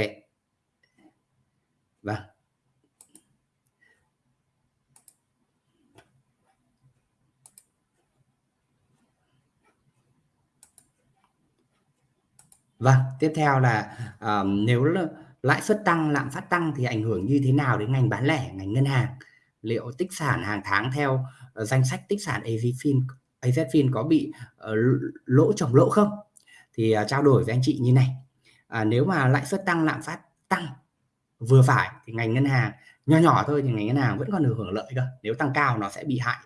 Vâng. Vâng, tiếp theo là uh, nếu lãi suất tăng, lạm phát tăng thì ảnh hưởng như thế nào đến ngành bán lẻ, ngành ngân hàng? Liệu tích sản hàng tháng theo uh, danh sách tích sản AZFIN AZFIN có bị uh, lỗ trồng lỗ không? Thì uh, trao đổi với anh chị như này. À, nếu mà lãi suất tăng, lạm phát tăng vừa phải thì ngành ngân hàng nhỏ nhỏ thôi thì ngành ngân hàng vẫn còn được hưởng lợi cơ. Nếu tăng cao nó sẽ bị hại,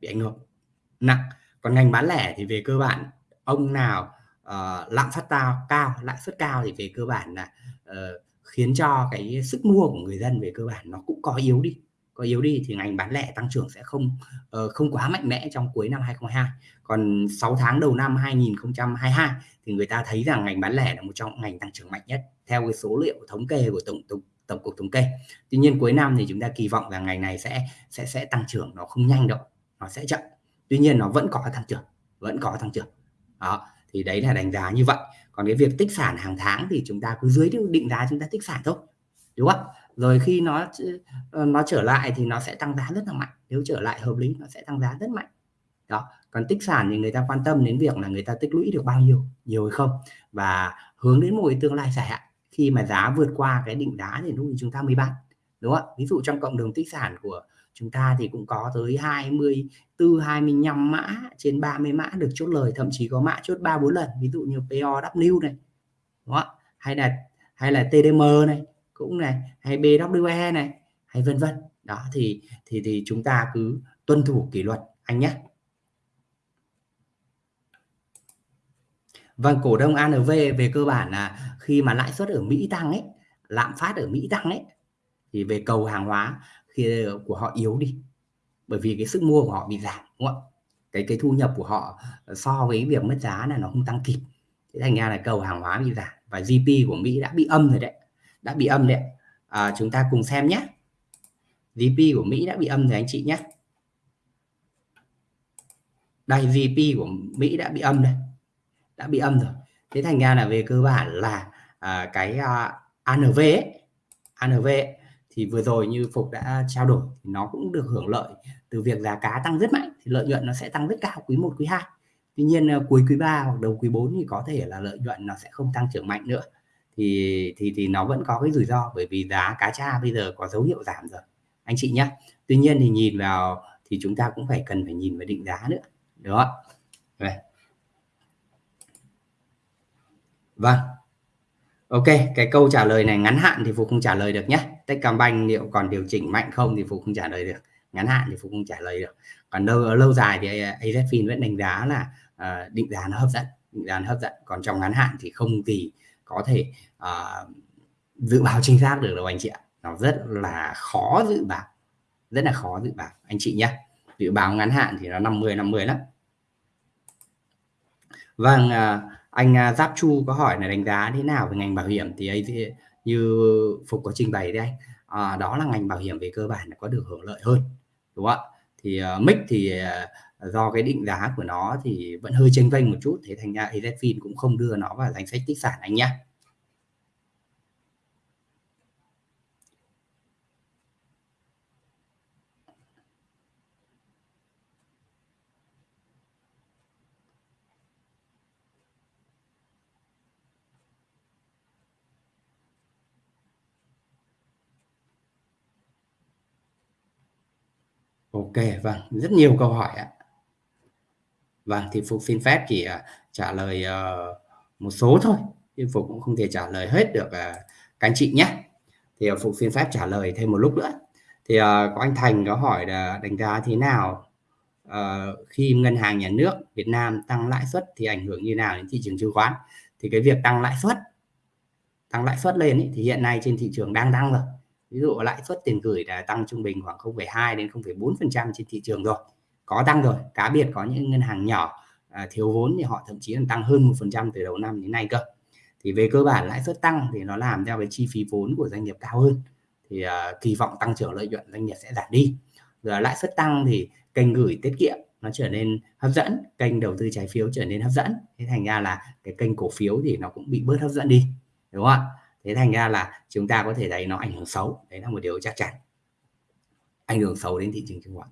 bị ảnh hưởng nặng. Còn ngành bán lẻ thì về cơ bản ông nào uh, lạm phát cao cao lãi suất cao thì về cơ bản là uh, khiến cho cái sức mua của người dân về cơ bản nó cũng có yếu đi. Có yếu đi thì ngành bán lẻ tăng trưởng sẽ không uh, không quá mạnh mẽ trong cuối năm 2022 còn 6 tháng đầu năm 2022 thì người ta thấy rằng ngành bán lẻ là một trong ngành tăng trưởng mạnh nhất theo cái số liệu thống kê của tổng tổng tổng cục thống kê. Tuy nhiên cuối năm thì chúng ta kỳ vọng rằng ngành này sẽ sẽ sẽ tăng trưởng nó không nhanh đâu nó sẽ chậm. Tuy nhiên nó vẫn có tăng trưởng vẫn có tăng trưởng. Đó thì đấy là đánh giá như vậy. Còn cái việc tích sản hàng tháng thì chúng ta cứ dưới định giá chúng ta tích sản thôi đúng không? Rồi khi nó ờ, nó trở lại thì nó sẽ tăng giá rất là mạnh. Nếu trở lại hợp lý nó sẽ tăng giá rất mạnh. Đó còn tích sản thì người ta quan tâm đến việc là người ta tích lũy được bao nhiêu nhiều hay không? Và hướng đến một cái tương lai dài hạn. Khi mà giá vượt qua cái định giá thì lúc thì chúng ta mới bán đúng không ví dụ trong cộng đồng tích sản của chúng ta thì cũng có tới 24 25 mã trên 30 mã được chốt lời thậm chí có mã chốt 3 4 lần. Ví dụ như POW này đúng không hay là hay là TDM này cũng này hay BWE này hay vân vân. Đó thì thì thì chúng ta cứ tuân thủ kỷ luật anh nhé. Vâng, cổ đông ANV về cơ bản là khi mà lãi suất ở Mỹ tăng ấy, lạm phát ở Mỹ tăng ấy thì về cầu hàng hóa khi ờ, của họ yếu đi. Bởi vì cái sức mua của họ bị giảm đúng không? Cái cái thu nhập của họ ờ, so với việc mất giá là nó không tăng kịp. Thế thành ra là cầu hàng hóa bị giảm và GDP của Mỹ đã bị âm rồi đấy. Đã bị âm đấy. À, chúng ta cùng xem nhé. GDP của Mỹ đã bị âm rồi anh chị nhé. Đây GDP của Mỹ đã bị âm đây đã bị âm rồi thế thành ra là về cơ bản là à, cái à, ANV ấy, ANV ấy, thì vừa rồi như Phục đã trao đổi thì nó cũng được hưởng lợi từ việc giá cá tăng rất mạnh, thì lợi nhuận nó sẽ tăng rất cao quý 1 quý 2 tuy nhiên ờ, cuối quý 3 hoặc đầu quý 4 thì có thể là lợi nhuận nó sẽ không tăng trưởng mạnh nữa. Thì thì thì nó vẫn có cái rủi ro bởi vì giá cá tra bây giờ có dấu hiệu giảm rồi. Anh chị nhé tuy nhiên thì nhìn vào thì chúng ta cũng phải cần phải nhìn vào định giá nữa. Đúng không ạ? Vâng. Ok, cái câu trả lời này ngắn hạn thì Phục không trả lời được nhé. Techcombank liệu còn điều chỉnh mạnh không thì Phục không trả lời được. Ngắn hạn thì Phục không trả lời được. Còn lâu lâu dài thì AZFIN vẫn đánh giá là uh, định giá nó hấp dẫn, định giá nó hấp dẫn. Còn trong ngắn hạn thì không gì có thể uh, dự báo chính xác được đâu anh chị ạ. Nó rất là khó dự báo. Rất là khó dự báo anh chị nhé. Dự báo ngắn hạn thì nó 50 50 lắm. Vâng, uh, anh à, Giáp Chu có hỏi là đánh giá thế nào về ngành bảo hiểm thì ấy như Phục có trình bày đây à, đó là ngành bảo hiểm về cơ bản là có được hưởng lợi hơn đúng không ạ? Thì à, uh, MIC thì uh, do cái định giá của nó thì vẫn hơi chênh vênh một chút thế thành ra AZFIN cũng không đưa nó vào danh sách tích sản anh nhé vâng, rất nhiều câu hỏi ạ. Vâng, thì Phục xin phép chỉ à, trả lời uh, một số thôi, nhưng Phục cũng không thể trả lời hết được uh, các anh chị nhé. Thì uh, Phục xin phép trả lời thêm một lúc nữa. Thì uh, có anh Thành có hỏi là đánh giá thế nào uh, khi ngân hàng nhà nước Việt Nam tăng lãi suất thì ảnh hưởng như nào đến thị trường chứng khoán? Thì cái việc tăng lãi suất tăng lãi suất lên ý, thì hiện nay trên thị trường đang tăng rồi ví dụ lãi suất tiền gửi là tăng trung bình khoảng 0,2 đến 0,4% trên thị trường rồi. Có tăng rồi cá biệt có những ngân hàng nhỏ à, thiếu vốn thì họ thậm chí là tăng hơn một phần trăm từ đầu năm đến nay cơ. Thì về cơ bản lãi suất tăng thì nó làm theo cái chi phí vốn của doanh nghiệp cao hơn. Thì à, kỳ vọng tăng trưởng lợi nhuận doanh nghiệp sẽ giảm đi. Rồi lãi suất tăng thì kênh gửi tiết kiệm nó trở nên hấp dẫn kênh đầu tư trái phiếu trở nên hấp dẫn. Thế thành ra là cái kênh cổ phiếu thì nó cũng bị bớt hấp dẫn đi đúng không ạ? Thế thành ra là chúng ta có thể thấy nó ảnh hưởng xấu. Đấy là một điều chắc chắn. Ảnh hưởng xấu đến thị trường chứng khoán.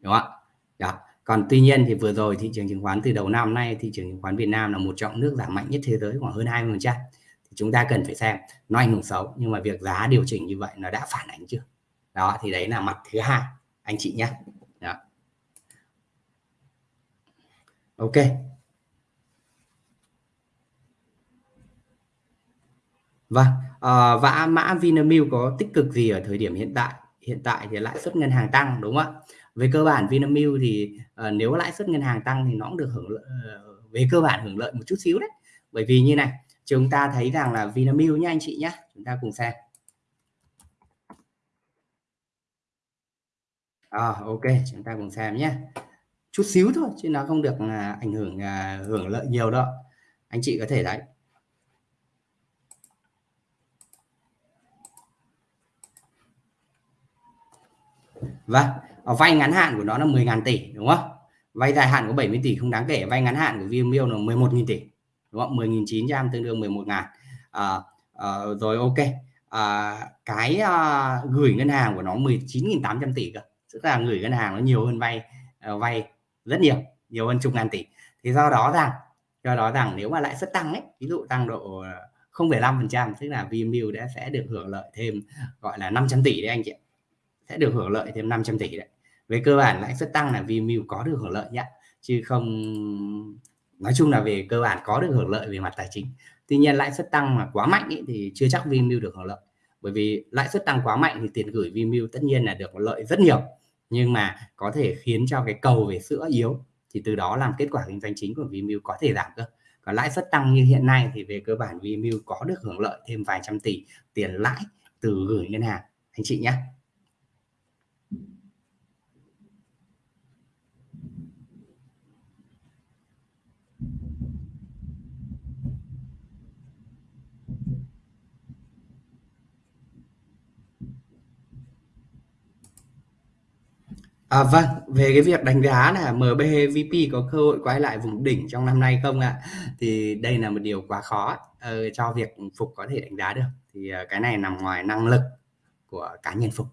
Đúng không ạ? Đó. Còn tuy nhiên thì vừa rồi thị trường chứng khoán từ đầu năm nay, thị trường chứng khoán Việt Nam là một trong nước giảm mạnh nhất thế giới, khoảng hơn 20 trăm. Thì chúng ta cần phải xem nó ảnh hưởng xấu, nhưng mà việc giá điều chỉnh như vậy nó đã phản ánh chưa? Đó, thì đấy là mặt thứ hai. Anh chị nhé. Đó. ok. Vâng, ờ, à, vã mã Vinamilk có tích cực gì ở thời điểm hiện tại? Hiện tại thì lãi suất ngân hàng tăng đúng không ạ? Về cơ bản Vinamilk thì à, nếu lãi suất ngân hàng tăng thì nó cũng được hưởng lợi, ờ, về cơ bản hưởng lợi một chút xíu đấy. Bởi vì như này, chúng ta thấy rằng là Vinamilk nhá anh chị nhé, chúng ta cùng xem. À, ok, chúng ta cùng xem nhé. Chút xíu thôi chứ nó không được ảnh hưởng hưởng lợi nhiều đâu. Anh chị có thể đấy Vâng, ờ, vay ngắn hạn của nó là 10.000 tỷ đúng không? Vay dài hạn có 70 tỷ không đáng kể, vay ngắn hạn của Vinamilk là 11.000 tỷ. Đúng không? 10.900 tương đương 11.000. À, à, rồi ok. À, cái à, gửi ngân hàng của nó 19.800 tỷ cơ. Tức là gửi ngân hàng nó nhiều hơn vay à, vay rất nhiều nhiều hơn chục ngàn tỷ thì do đó rằng do đó rằng nếu mà lãi suất tăng ấy ví dụ tăng độ 0,5% tức là Vinamilk đã sẽ được hưởng lợi thêm gọi là 500 tỷ đấy anh chị ạ sẽ được hưởng lợi thêm 500 tỷ đấy. Về cơ bản lãi suất tăng là Vimeo có được hưởng lợi nhé chứ không nói chung là về cơ bản có được hưởng lợi về mặt tài chính. Tuy nhiên lãi suất tăng mà quá mạnh ý, thì chưa chắc Vimeo được hưởng lợi. Bởi vì lãi suất tăng quá mạnh thì tiền gửi Vimeo tất nhiên là được lợi rất nhiều. Nhưng mà có thể khiến cho cái cầu về sữa yếu thì từ đó làm kết quả kinh doanh chính của Vimeo có thể giảm cơ. Còn lãi suất tăng như hiện nay thì về cơ bản Vimeo có được hưởng lợi thêm vài trăm tỷ tiền lãi từ gửi ngân hàng. Anh chị nhé À, vâng, về cái việc đánh giá là MBVP có cơ hội quay lại vùng đỉnh trong năm nay không ạ? Thì đây là một điều quá khó ờ, cho việc Phục có thể đánh giá được. Thì uh, cái này nằm ngoài năng lực của cá nhân Phục,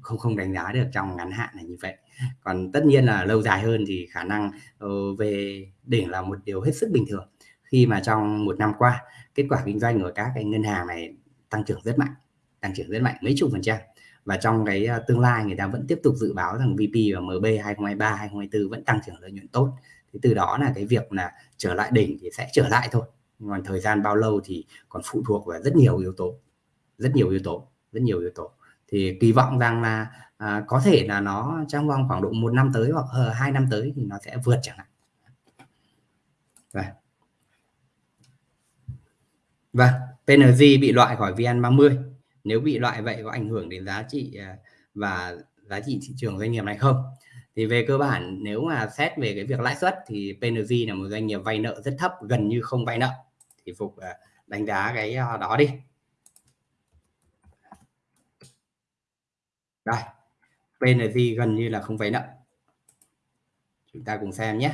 không không đánh giá được trong ngắn hạn là như vậy. Còn tất nhiên là lâu dài hơn thì khả năng uh, về đỉnh là một điều hết sức bình thường. Khi mà trong một năm qua kết quả kinh doanh của các cái ngân hàng này tăng trưởng rất mạnh, tăng trưởng rất mạnh mấy chục phần trăm và trong cái à, tương lai người ta vẫn tiếp tục dự báo rằng VP và MB 2023 2024 vẫn tăng trưởng lợi nhuận tốt. Thì từ đó là cái việc là trở lại đỉnh thì sẽ trở lại thôi. Còn thời gian bao lâu thì còn phụ thuộc vào rất nhiều yếu tố rất nhiều yếu tố rất nhiều yếu tố. Thì kỳ vọng rằng là à, có thể là nó trong vòng khoảng độ một năm tới hoặc uh, hai năm tới thì nó sẽ vượt chẳng hạn. Rồi. và PNG bị loại khỏi VN30 nếu bị loại vậy có ảnh hưởng đến giá trị à, và giá trị thị trường doanh nghiệp này không? Thì về cơ bản, nếu mà xét về cái việc lãi suất thì PNG là một doanh nghiệp vay nợ rất thấp, gần như không vay nợ. Thì phục à, đánh giá cái à, đó đi. Đây PNG gần như là không vay nợ. Chúng ta cùng xem nhé.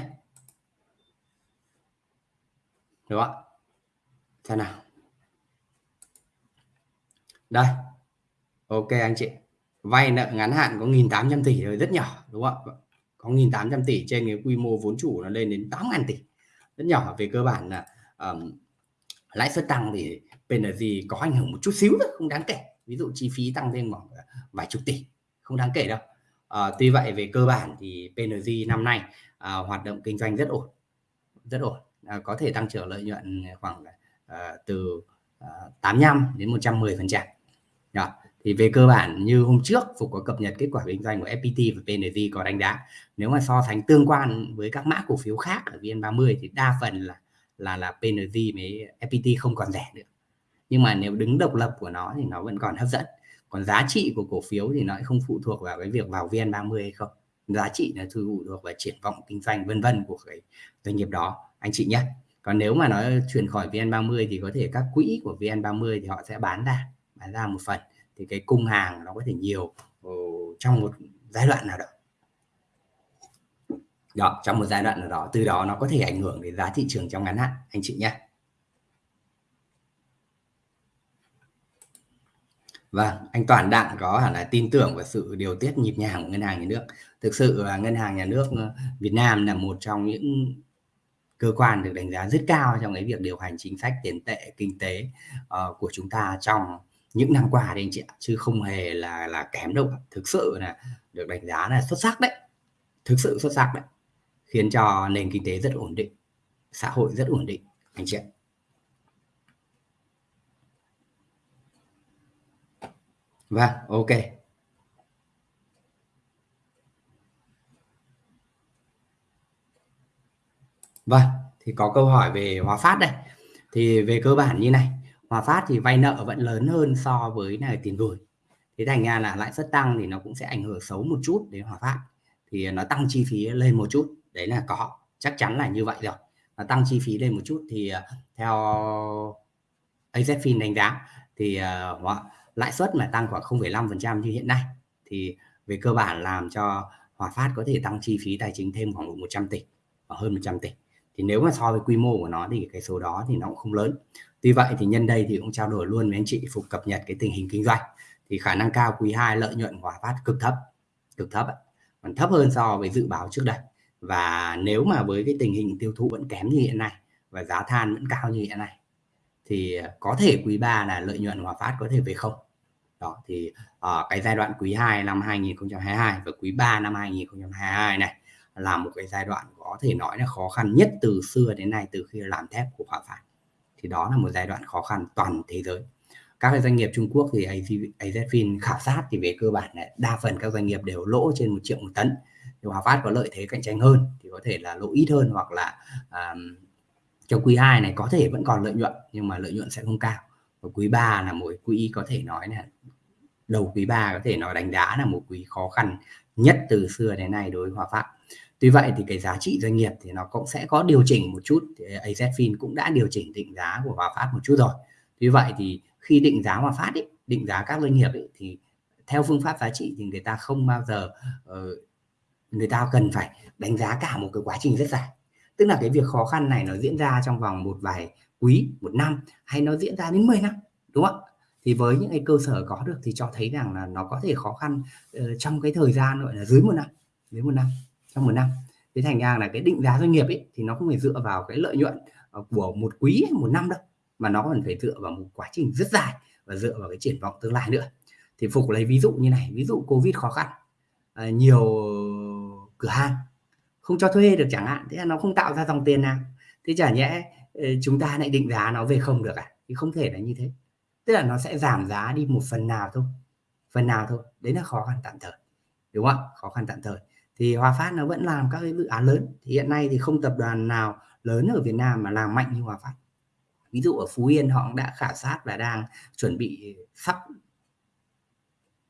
Đúng không xem nào đây. Ok anh chị. Vay nợ ngắn hạn có 1.800 tỷ rồi rất nhỏ đúng không ạ? Vâng. Có 1.800 tỷ trên cái quy mô vốn chủ nó lên đến 8.000 tỷ. Rất nhỏ. Về cơ bản là um, lãi suất tăng thì PNG có ảnh hưởng một chút xíu thôi không đáng kể. Ví dụ chi phí tăng thêm khoảng ờ, vài chục tỷ không đáng kể đâu. À, tuy vậy về cơ bản thì PNG năm nay à, hoạt động kinh doanh rất ổn rất ổn. À, có thể tăng trưởng lợi nhuận khoảng à, từ à, 85 đến 110 phần trăm đó. Thì về cơ bản, như hôm trước, Phục có cập nhật kết quả kinh doanh của FPT và PNG có đánh giá. Nếu mà so sánh tương quan với các mã cổ phiếu khác ở VN30 thì đa phần là là là PNG với FPT không còn rẻ nữa. Nhưng mà nếu đứng độc lập của nó thì nó vẫn còn hấp dẫn. Còn giá trị của cổ phiếu thì nó không phụ thuộc vào cái việc vào VN30 hay không. Giá trị là phụ thuộc vào triển vọng kinh doanh vân vân của cái doanh nghiệp đó, anh chị nhé. Còn nếu mà nó chuyển khỏi VN30 thì có thể các quỹ của VN30 thì họ sẽ bán ra ra một phần thì cái cung hàng nó có thể nhiều ờ, trong một giai đoạn nào đó đó trong một giai đoạn nào đó từ đó nó có thể ảnh hưởng đến giá thị trường trong ngắn hạn anh chị nhé Vâng, anh Toàn Đặng có hẳn là tin tưởng vào sự điều tiết nhịp nhàng của ngân hàng nhà nước. Thực sự là ngân hàng nhà nước ờ, Việt Nam là một trong những cơ quan được đánh giá rất cao trong cái việc điều hành chính sách tiền tệ kinh tế uh, của chúng ta trong những năm qua đấy anh chị ạ, chứ không hề là là kém đâu thực sự là được đánh giá là xuất sắc đấy. Thực sự xuất sắc đấy. Khiến cho nền kinh tế rất ổn định, xã hội rất ổn định, anh chị ạ. Vâng ok. Vâng thì có câu hỏi về hóa Phát đây. Thì về cơ bản như này. Hòa Phát thì vay nợ vẫn lớn hơn so với này tiền gửi. Thế thành ra là lãi suất tăng thì nó cũng sẽ ảnh hưởng xấu một chút đến Hòa Phát. Thì à, nó tăng chi phí lên một chút đấy là có chắc chắn là như vậy rồi. Nó tăng chi phí lên một chút thì à, theo AZFIN đánh giá thì uh, lãi suất mà tăng khoảng 0,5% như hiện nay thì về cơ bản làm cho Hòa Phát có thể tăng chi phí tài chính thêm khoảng 100 tỷ hơn 100 tỷ thì nếu mà so với quy mô của nó thì cái số đó thì nó cũng không lớn. Tuy vậy thì nhân đây thì cũng trao đổi luôn với anh chị Phục cập nhật cái tình hình kinh doanh. Thì khả năng cao quý 2 lợi nhuận của Hòa Phát cực thấp cực thấp còn thấp hơn so với dự báo trước đây. Và nếu mà với cái tình hình tiêu thụ vẫn kém như hiện nay và giá than vẫn cao như hiện nay, thì có thể quý 3 là lợi nhuận Hòa Phát có thể về không? Đó, thì ở cái giai đoạn quý 2 năm 2022 và quý 3 năm 2022 này là một cái giai đoạn của thể nói là khó khăn nhất từ xưa đến nay từ khi làm thép của Hòa Phát thì đó là một giai đoạn khó khăn toàn thế giới. Các doanh nghiệp Trung Quốc thì AZFIN khảo sát thì về cơ bản là đa phần các doanh nghiệp đều lỗ trên một triệu một tấn. Thì Hòa Phát có lợi thế cạnh tranh hơn thì có thể là lỗ ít hơn hoặc là um, trong quý 2 này có thể vẫn còn lợi nhuận nhưng mà lợi nhuận sẽ không cao. Và quý 3 là một quý có thể nói là đầu quý 3 có thể nói đánh giá là một quý khó khăn nhất từ xưa đến nay đối với Hòa Phát. Tuy vậy thì cái giá trị doanh nghiệp thì nó cũng sẽ có điều chỉnh một chút thì AZFIN cũng đã điều chỉnh định giá của Hòa Phát một chút rồi. Tuy vậy thì khi định giá Hòa Phát ấy, định giá các doanh nghiệp ấy, thì theo phương pháp giá trị thì người ta không bao giờ uh, người ta cần phải đánh giá cả một cái quá trình rất dài. Tức là cái việc khó khăn này nó diễn ra trong vòng một vài quý một năm hay nó diễn ra đến 10 năm đúng không thì với những cái cơ sở có được thì cho thấy rằng là nó có thể khó khăn uh, trong cái thời gian gọi là dưới một năm dưới một năm trong một năm. Thế thành ra là cái định giá doanh nghiệp ấy thì nó không phải dựa vào cái lợi nhuận ờ, của một quý một năm đâu mà nó còn phải dựa vào một quá trình rất dài và dựa vào cái triển vọng tương lai nữa. Thì phục lấy ví dụ như này ví dụ covid khó khăn à, nhiều cửa hàng không cho thuê được chẳng hạn thế là nó không tạo ra dòng tiền nào. Thế chả nhẽ ờ, chúng ta lại định giá nó về không được à? Thì không thể là như thế. Tức là nó sẽ giảm giá đi một phần nào thôi phần nào thôi. Đấy là khó khăn tạm thời đúng không khó khăn tạm thời thì Hòa Phát nó vẫn làm các cái dự án lớn. Thì hiện nay thì không tập đoàn nào lớn ở Việt Nam mà làm mạnh như Hòa Phát. Ví dụ ở Phú Yên họ cũng đã khảo sát và đang chuẩn bị sắp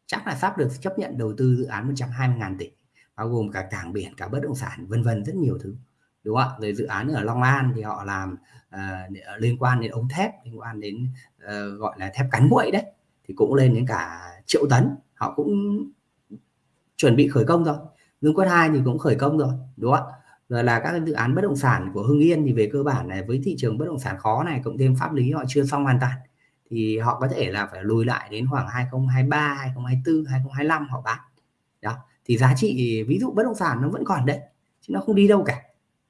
chắc là sắp được chấp nhận đầu tư dự án 120.000 tỷ bao gồm cả cảng biển cả bất động sản vân vân rất nhiều thứ đúng không ạ? Rồi dự án ở Long An thì họ làm uh, liên quan đến ống thép liên quan đến uh, gọi là thép cắn nguội đấy thì cũng lên đến cả triệu tấn. Họ cũng chuẩn bị khởi công rồi. Dương Quất 2 thì cũng khởi công rồi, đúng không ạ? Rồi là các dự án bất động sản của Hưng Yên thì về cơ bản này, với thị trường bất động sản khó này, cộng thêm pháp lý họ chưa xong hoàn toàn, thì họ có thể là phải lùi lại đến khoảng 2023 2024 2025 họ bán. Đó, thì giá trị ví dụ bất động sản nó vẫn còn đấy, chứ nó không đi đâu cả,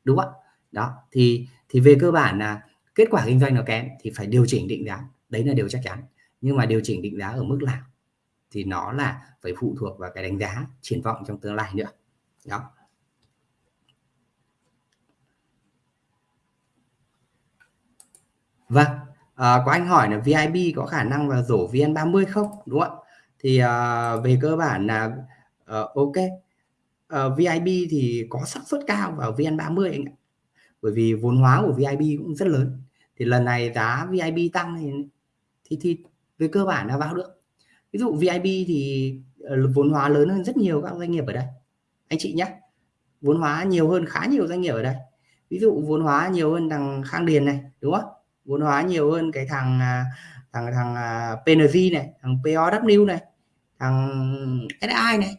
đúng không ạ? Đó, thì thì về cơ bản là kết quả kinh doanh nó kém thì phải điều chỉnh định giá, đấy là điều chắc chắn. Nhưng mà điều chỉnh định giá ở mức nào thì nó là phải phụ thuộc vào cái đánh giá triển vọng trong tương lai nữa đó vâng à, có anh hỏi là VIB có khả năng là rổ VN30 không? Đúng không ạ? Thì à, về cơ bản là à, ok. Ờ, à, VIB thì có xác suất cao vào VN30 anh ạ. Bởi vì vốn hóa của VIB cũng rất lớn. Thì lần này giá VIB tăng thì thì, thì về cơ bản là vào được. Ví dụ VIB thì ờ, vốn hóa lớn hơn rất nhiều các doanh nghiệp ở đây anh chị nhé. Vốn hóa nhiều hơn khá nhiều doanh nghiệp ở đây. Ví dụ vốn hóa nhiều hơn thằng Khang Điền này đúng không? Vốn hóa nhiều hơn cái thằng à, thằng thằng à, PNG này thằng POW này thằng SI này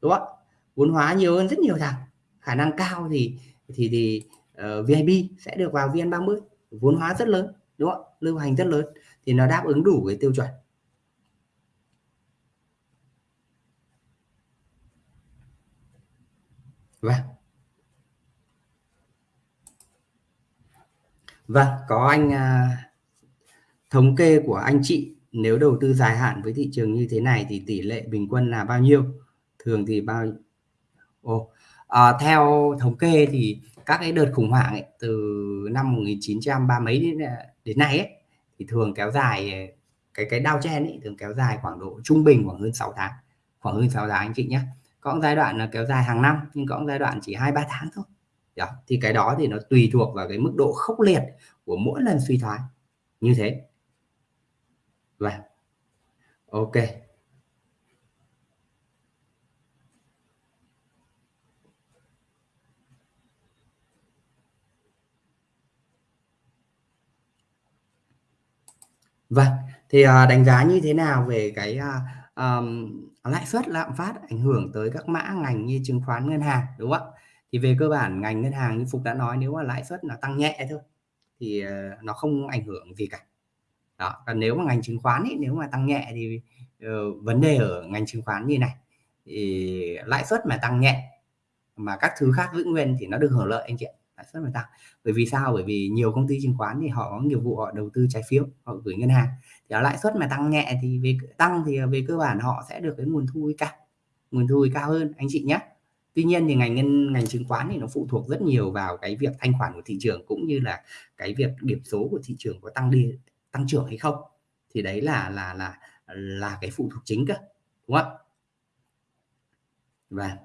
đúng không? Vốn hóa nhiều hơn rất nhiều thằng. Khả năng cao thì thì thì ờ, uh, VIB sẽ được vào VN30 vốn hóa rất lớn đúng không? Lưu hành rất lớn thì nó đáp ứng đủ cái tiêu chuẩn. Vâng. Vâng, có anh à, thống kê của anh chị nếu đầu tư dài hạn với thị trường như thế này thì tỷ lệ bình quân là bao nhiêu? Thường thì bao Ồ, à, theo thống kê thì các cái đợt khủng hoảng ấy, từ năm 1930 mấy đến, à, đến nay ấy, thì thường kéo dài à, cái cái đau chen ấy thường kéo dài khoảng độ trung bình khoảng hơn 6 tháng khoảng hơn 6 tháng anh chị nhé có giai đoạn là kéo dài hàng năm nhưng có giai đoạn chỉ hai ba tháng thôi đó. thì cái đó thì nó tùy thuộc vào cái mức độ khốc liệt của mỗi lần suy thoái như thế và vâng. ok Vâng, thì uh, đánh giá như thế nào về cái uh, um, lãi suất lạm phát ảnh hưởng tới các mã ngành như chứng khoán ngân hàng đúng không ạ? Thì về cơ bản ngành ngân hàng như Phục đã nói nếu mà lãi suất là tăng nhẹ thôi thì ờ, nó không ảnh hưởng gì cả. Đó còn nếu mà ngành chứng khoán ấy, nếu mà tăng nhẹ thì uh, vấn đề ở ngành chứng khoán như này thì lãi suất mà tăng nhẹ mà các thứ khác giữ nguyên thì nó được hưởng lợi anh chị lãi suất mà tăng. Bởi vì sao? Bởi vì nhiều công ty chứng khoán thì họ có nghiệp vụ họ đầu tư trái phiếu họ gửi ngân hàng thì lãi suất mà tăng nhẹ thì về tăng thì ờ, về cơ bản họ sẽ được cái nguồn thu cao, nguồn thu cao hơn, anh chị nhé. Tuy nhiên thì ngành ngân, ngành chứng khoán thì nó phụ thuộc rất nhiều vào cái việc thanh khoản của thị trường cũng như là cái việc điểm số của thị trường có tăng đi, tăng trưởng hay không. Thì đấy là là là là cái phụ thuộc chính cơ, đúng không và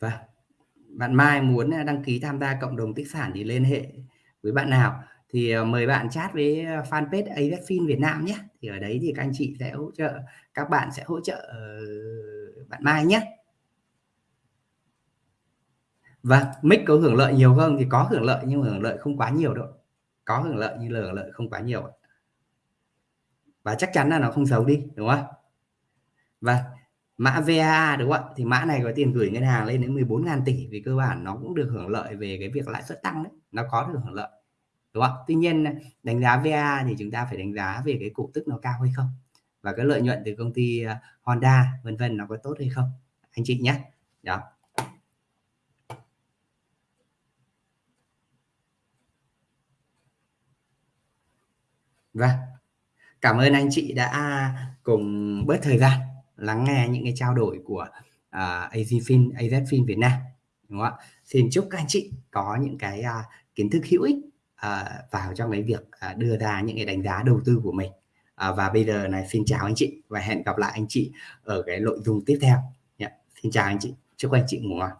và vâng. vâng. bạn Mai muốn ờ, đăng ký tham gia cộng đồng tích sản thì liên hệ với bạn nào? Thì ờ, mời bạn chat với ờ, fanpage Avetfin Việt Nam nhé. Thì ở đấy thì các anh chị sẽ hỗ trợ, các bạn sẽ hỗ trợ ờ, bạn Mai nhé. Và mic có hưởng lợi nhiều không? Thì có hưởng lợi nhưng mà hưởng lợi không quá nhiều đâu. Có hưởng lợi nhưng hưởng lợi không quá nhiều và chắc chắn là nó không xấu đi, đúng không? Và mã VA đúng không ạ? Thì mã này có tiền gửi ngân hàng lên đến 14.000 tỷ vì cơ bản nó cũng được hưởng lợi về cái việc lãi suất tăng đấy. Nó có được hưởng lợi đúng không? Tuy nhiên đánh giá VA thì chúng ta phải đánh giá về cái cổ tức nó cao hay không? Và cái lợi nhuận từ công ty ờ, Honda vân vân nó có tốt hay không? Anh chị nhé. Đó. Vâng, cảm ơn anh chị đã cùng bớt thời gian lắng nghe những cái trao đổi của ờ, uh, AZFIN, AZFIN Việt Nam. Đúng không ạ? Xin chúc các anh chị có những cái uh, kiến thức hữu ích à, vào trong cái việc à, đưa ra những cái đánh giá đầu tư của mình. à, và bây giờ này xin chào anh chị và hẹn gặp lại anh chị ở cái nội dung tiếp theo. Yeah. Xin chào anh chị, chúc anh chị ngủ ngon.